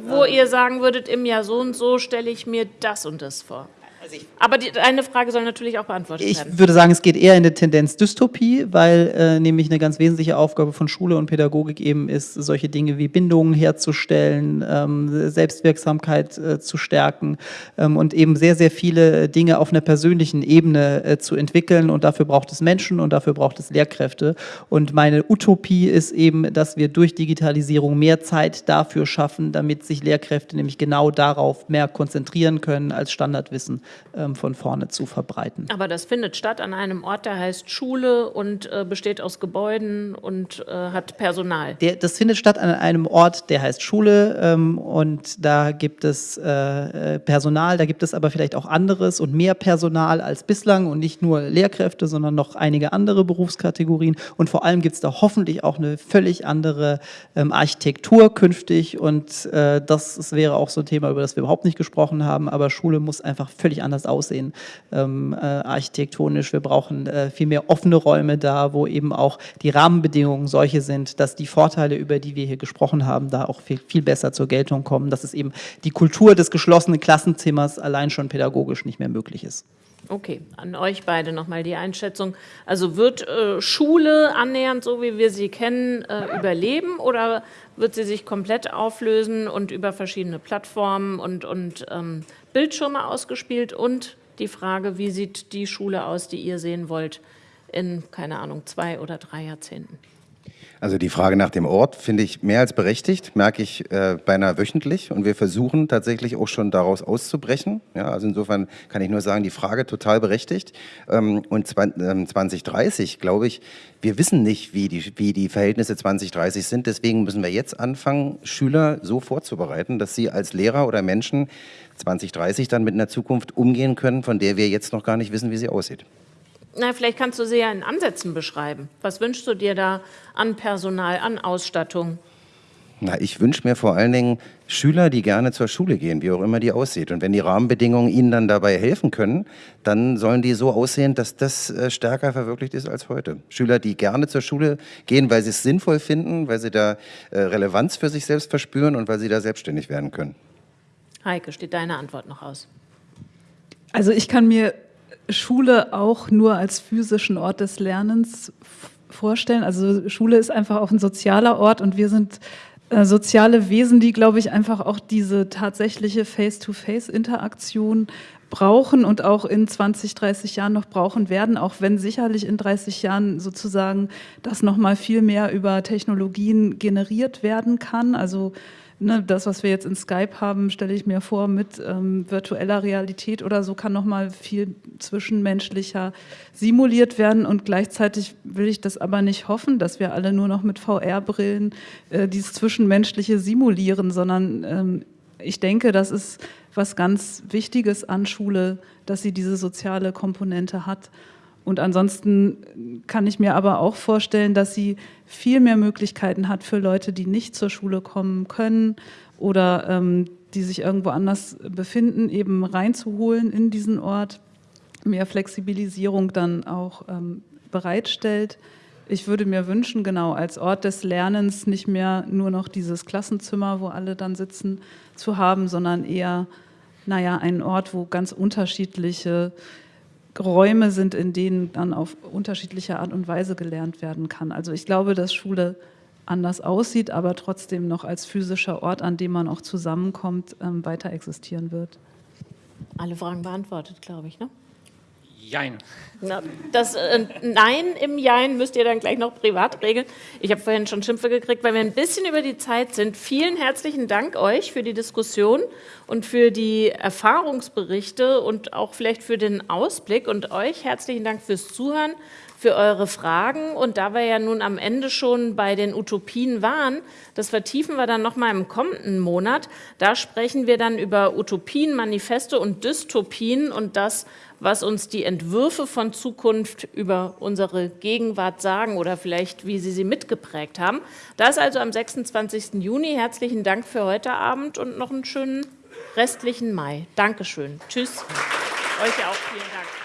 wo ihr sagen würdet, im Jahr so und so stelle ich mir das und das vor. Also Aber die, eine Frage soll natürlich auch beantwortet ich werden. Ich würde sagen, es geht eher in eine Tendenz Dystopie, weil äh, nämlich eine ganz wesentliche Aufgabe von Schule und Pädagogik eben ist, solche Dinge wie Bindungen herzustellen, ähm, Selbstwirksamkeit äh, zu stärken ähm, und eben sehr, sehr viele Dinge auf einer persönlichen Ebene äh, zu entwickeln. Und dafür braucht es Menschen und dafür braucht es Lehrkräfte. Und meine Utopie ist eben, dass wir durch Digitalisierung mehr Zeit dafür schaffen, damit sich Lehrkräfte nämlich genau darauf mehr konzentrieren können, als Standardwissen ähm, von vorne zu verbreiten. Aber das findet statt an einem Ort, der heißt Schule und äh, besteht aus Gebäuden und äh, hat Personal. Der, das findet statt an einem Ort, der heißt Schule ähm, und da gibt es äh, äh, Personal, da gibt es aber vielleicht auch anderes und mehr Personal als bislang und nicht nur Lehrkräfte, sondern noch einige andere Berufskategorien und vor allem gibt es da hoffentlich auch eine völlig andere ähm, Architektur künftig und äh, das, das wäre auch so ein Thema, über das wir überhaupt nicht gesprochen haben, aber Schule muss einfach völlig anders aussehen, ähm, äh, architektonisch. Wir brauchen äh, viel mehr offene Räume da, wo eben auch die Rahmenbedingungen solche sind, dass die Vorteile, über die wir hier gesprochen haben, da auch viel, viel besser zur Geltung kommen, dass es eben die Kultur des geschlossenen Klassenzimmers allein schon pädagogisch nicht mehr möglich ist. Okay, an euch beide nochmal die Einschätzung. Also wird äh, Schule annähernd so, wie wir sie kennen, äh, überleben oder wird sie sich komplett auflösen und über verschiedene Plattformen und, und ähm, Bildschirme ausgespielt? Und die Frage, wie sieht die Schule aus, die ihr sehen wollt in, keine Ahnung, zwei oder drei Jahrzehnten? Also die Frage nach dem Ort finde ich mehr als berechtigt, merke ich äh, beinahe wöchentlich und wir versuchen tatsächlich auch schon daraus auszubrechen. Ja, also insofern kann ich nur sagen, die Frage total berechtigt. Ähm, und 2030, ähm, glaube ich, wir wissen nicht, wie die, wie die Verhältnisse 2030 sind. Deswegen müssen wir jetzt anfangen, Schüler so vorzubereiten, dass sie als Lehrer oder Menschen 2030 dann mit einer Zukunft umgehen können, von der wir jetzt noch gar nicht wissen, wie sie aussieht. Na, vielleicht kannst du sie ja in Ansätzen beschreiben. Was wünschst du dir da an Personal, an Ausstattung? Na, ich wünsche mir vor allen Dingen Schüler, die gerne zur Schule gehen, wie auch immer die aussieht. Und wenn die Rahmenbedingungen ihnen dann dabei helfen können, dann sollen die so aussehen, dass das äh, stärker verwirklicht ist als heute. Schüler, die gerne zur Schule gehen, weil sie es sinnvoll finden, weil sie da äh, Relevanz für sich selbst verspüren und weil sie da selbstständig werden können. Heike, steht deine Antwort noch aus? Also ich kann mir Schule auch nur als physischen Ort des Lernens vorstellen. Also Schule ist einfach auch ein sozialer Ort und wir sind äh, soziale Wesen, die, glaube ich, einfach auch diese tatsächliche Face-to-Face-Interaktion brauchen und auch in 20, 30 Jahren noch brauchen werden, auch wenn sicherlich in 30 Jahren sozusagen das nochmal viel mehr über Technologien generiert werden kann. Also ne, das, was wir jetzt in Skype haben, stelle ich mir vor, mit ähm, virtueller Realität oder so kann nochmal viel zwischenmenschlicher simuliert werden und gleichzeitig will ich das aber nicht hoffen, dass wir alle nur noch mit VR-Brillen äh, dieses Zwischenmenschliche simulieren, sondern ähm, ich denke, das ist was ganz Wichtiges an Schule, dass sie diese soziale Komponente hat. Und ansonsten kann ich mir aber auch vorstellen, dass sie viel mehr Möglichkeiten hat für Leute, die nicht zur Schule kommen können oder ähm, die sich irgendwo anders befinden, eben reinzuholen in diesen Ort, mehr Flexibilisierung dann auch ähm, bereitstellt. Ich würde mir wünschen, genau, als Ort des Lernens nicht mehr nur noch dieses Klassenzimmer, wo alle dann sitzen, zu haben, sondern eher, naja, einen Ort, wo ganz unterschiedliche Räume sind, in denen dann auf unterschiedliche Art und Weise gelernt werden kann. Also ich glaube, dass Schule anders aussieht, aber trotzdem noch als physischer Ort, an dem man auch zusammenkommt, ähm, weiter existieren wird. Alle Fragen beantwortet, glaube ich, ne? Jein. Na, das äh, Nein im Jein müsst ihr dann gleich noch privat regeln. Ich habe vorhin schon Schimpfe gekriegt, weil wir ein bisschen über die Zeit sind. Vielen herzlichen Dank euch für die Diskussion und für die Erfahrungsberichte und auch vielleicht für den Ausblick und euch herzlichen Dank fürs Zuhören, für eure Fragen. Und da wir ja nun am Ende schon bei den Utopien waren, das vertiefen wir dann nochmal im kommenden Monat. Da sprechen wir dann über Utopien, Manifeste und Dystopien und das, was uns die Entwürfe von Zukunft über unsere Gegenwart sagen oder vielleicht, wie Sie sie mitgeprägt haben. Das also am 26. Juni. Herzlichen Dank für heute Abend und noch einen schönen restlichen Mai. Dankeschön. Tschüss. Euch auch vielen Dank.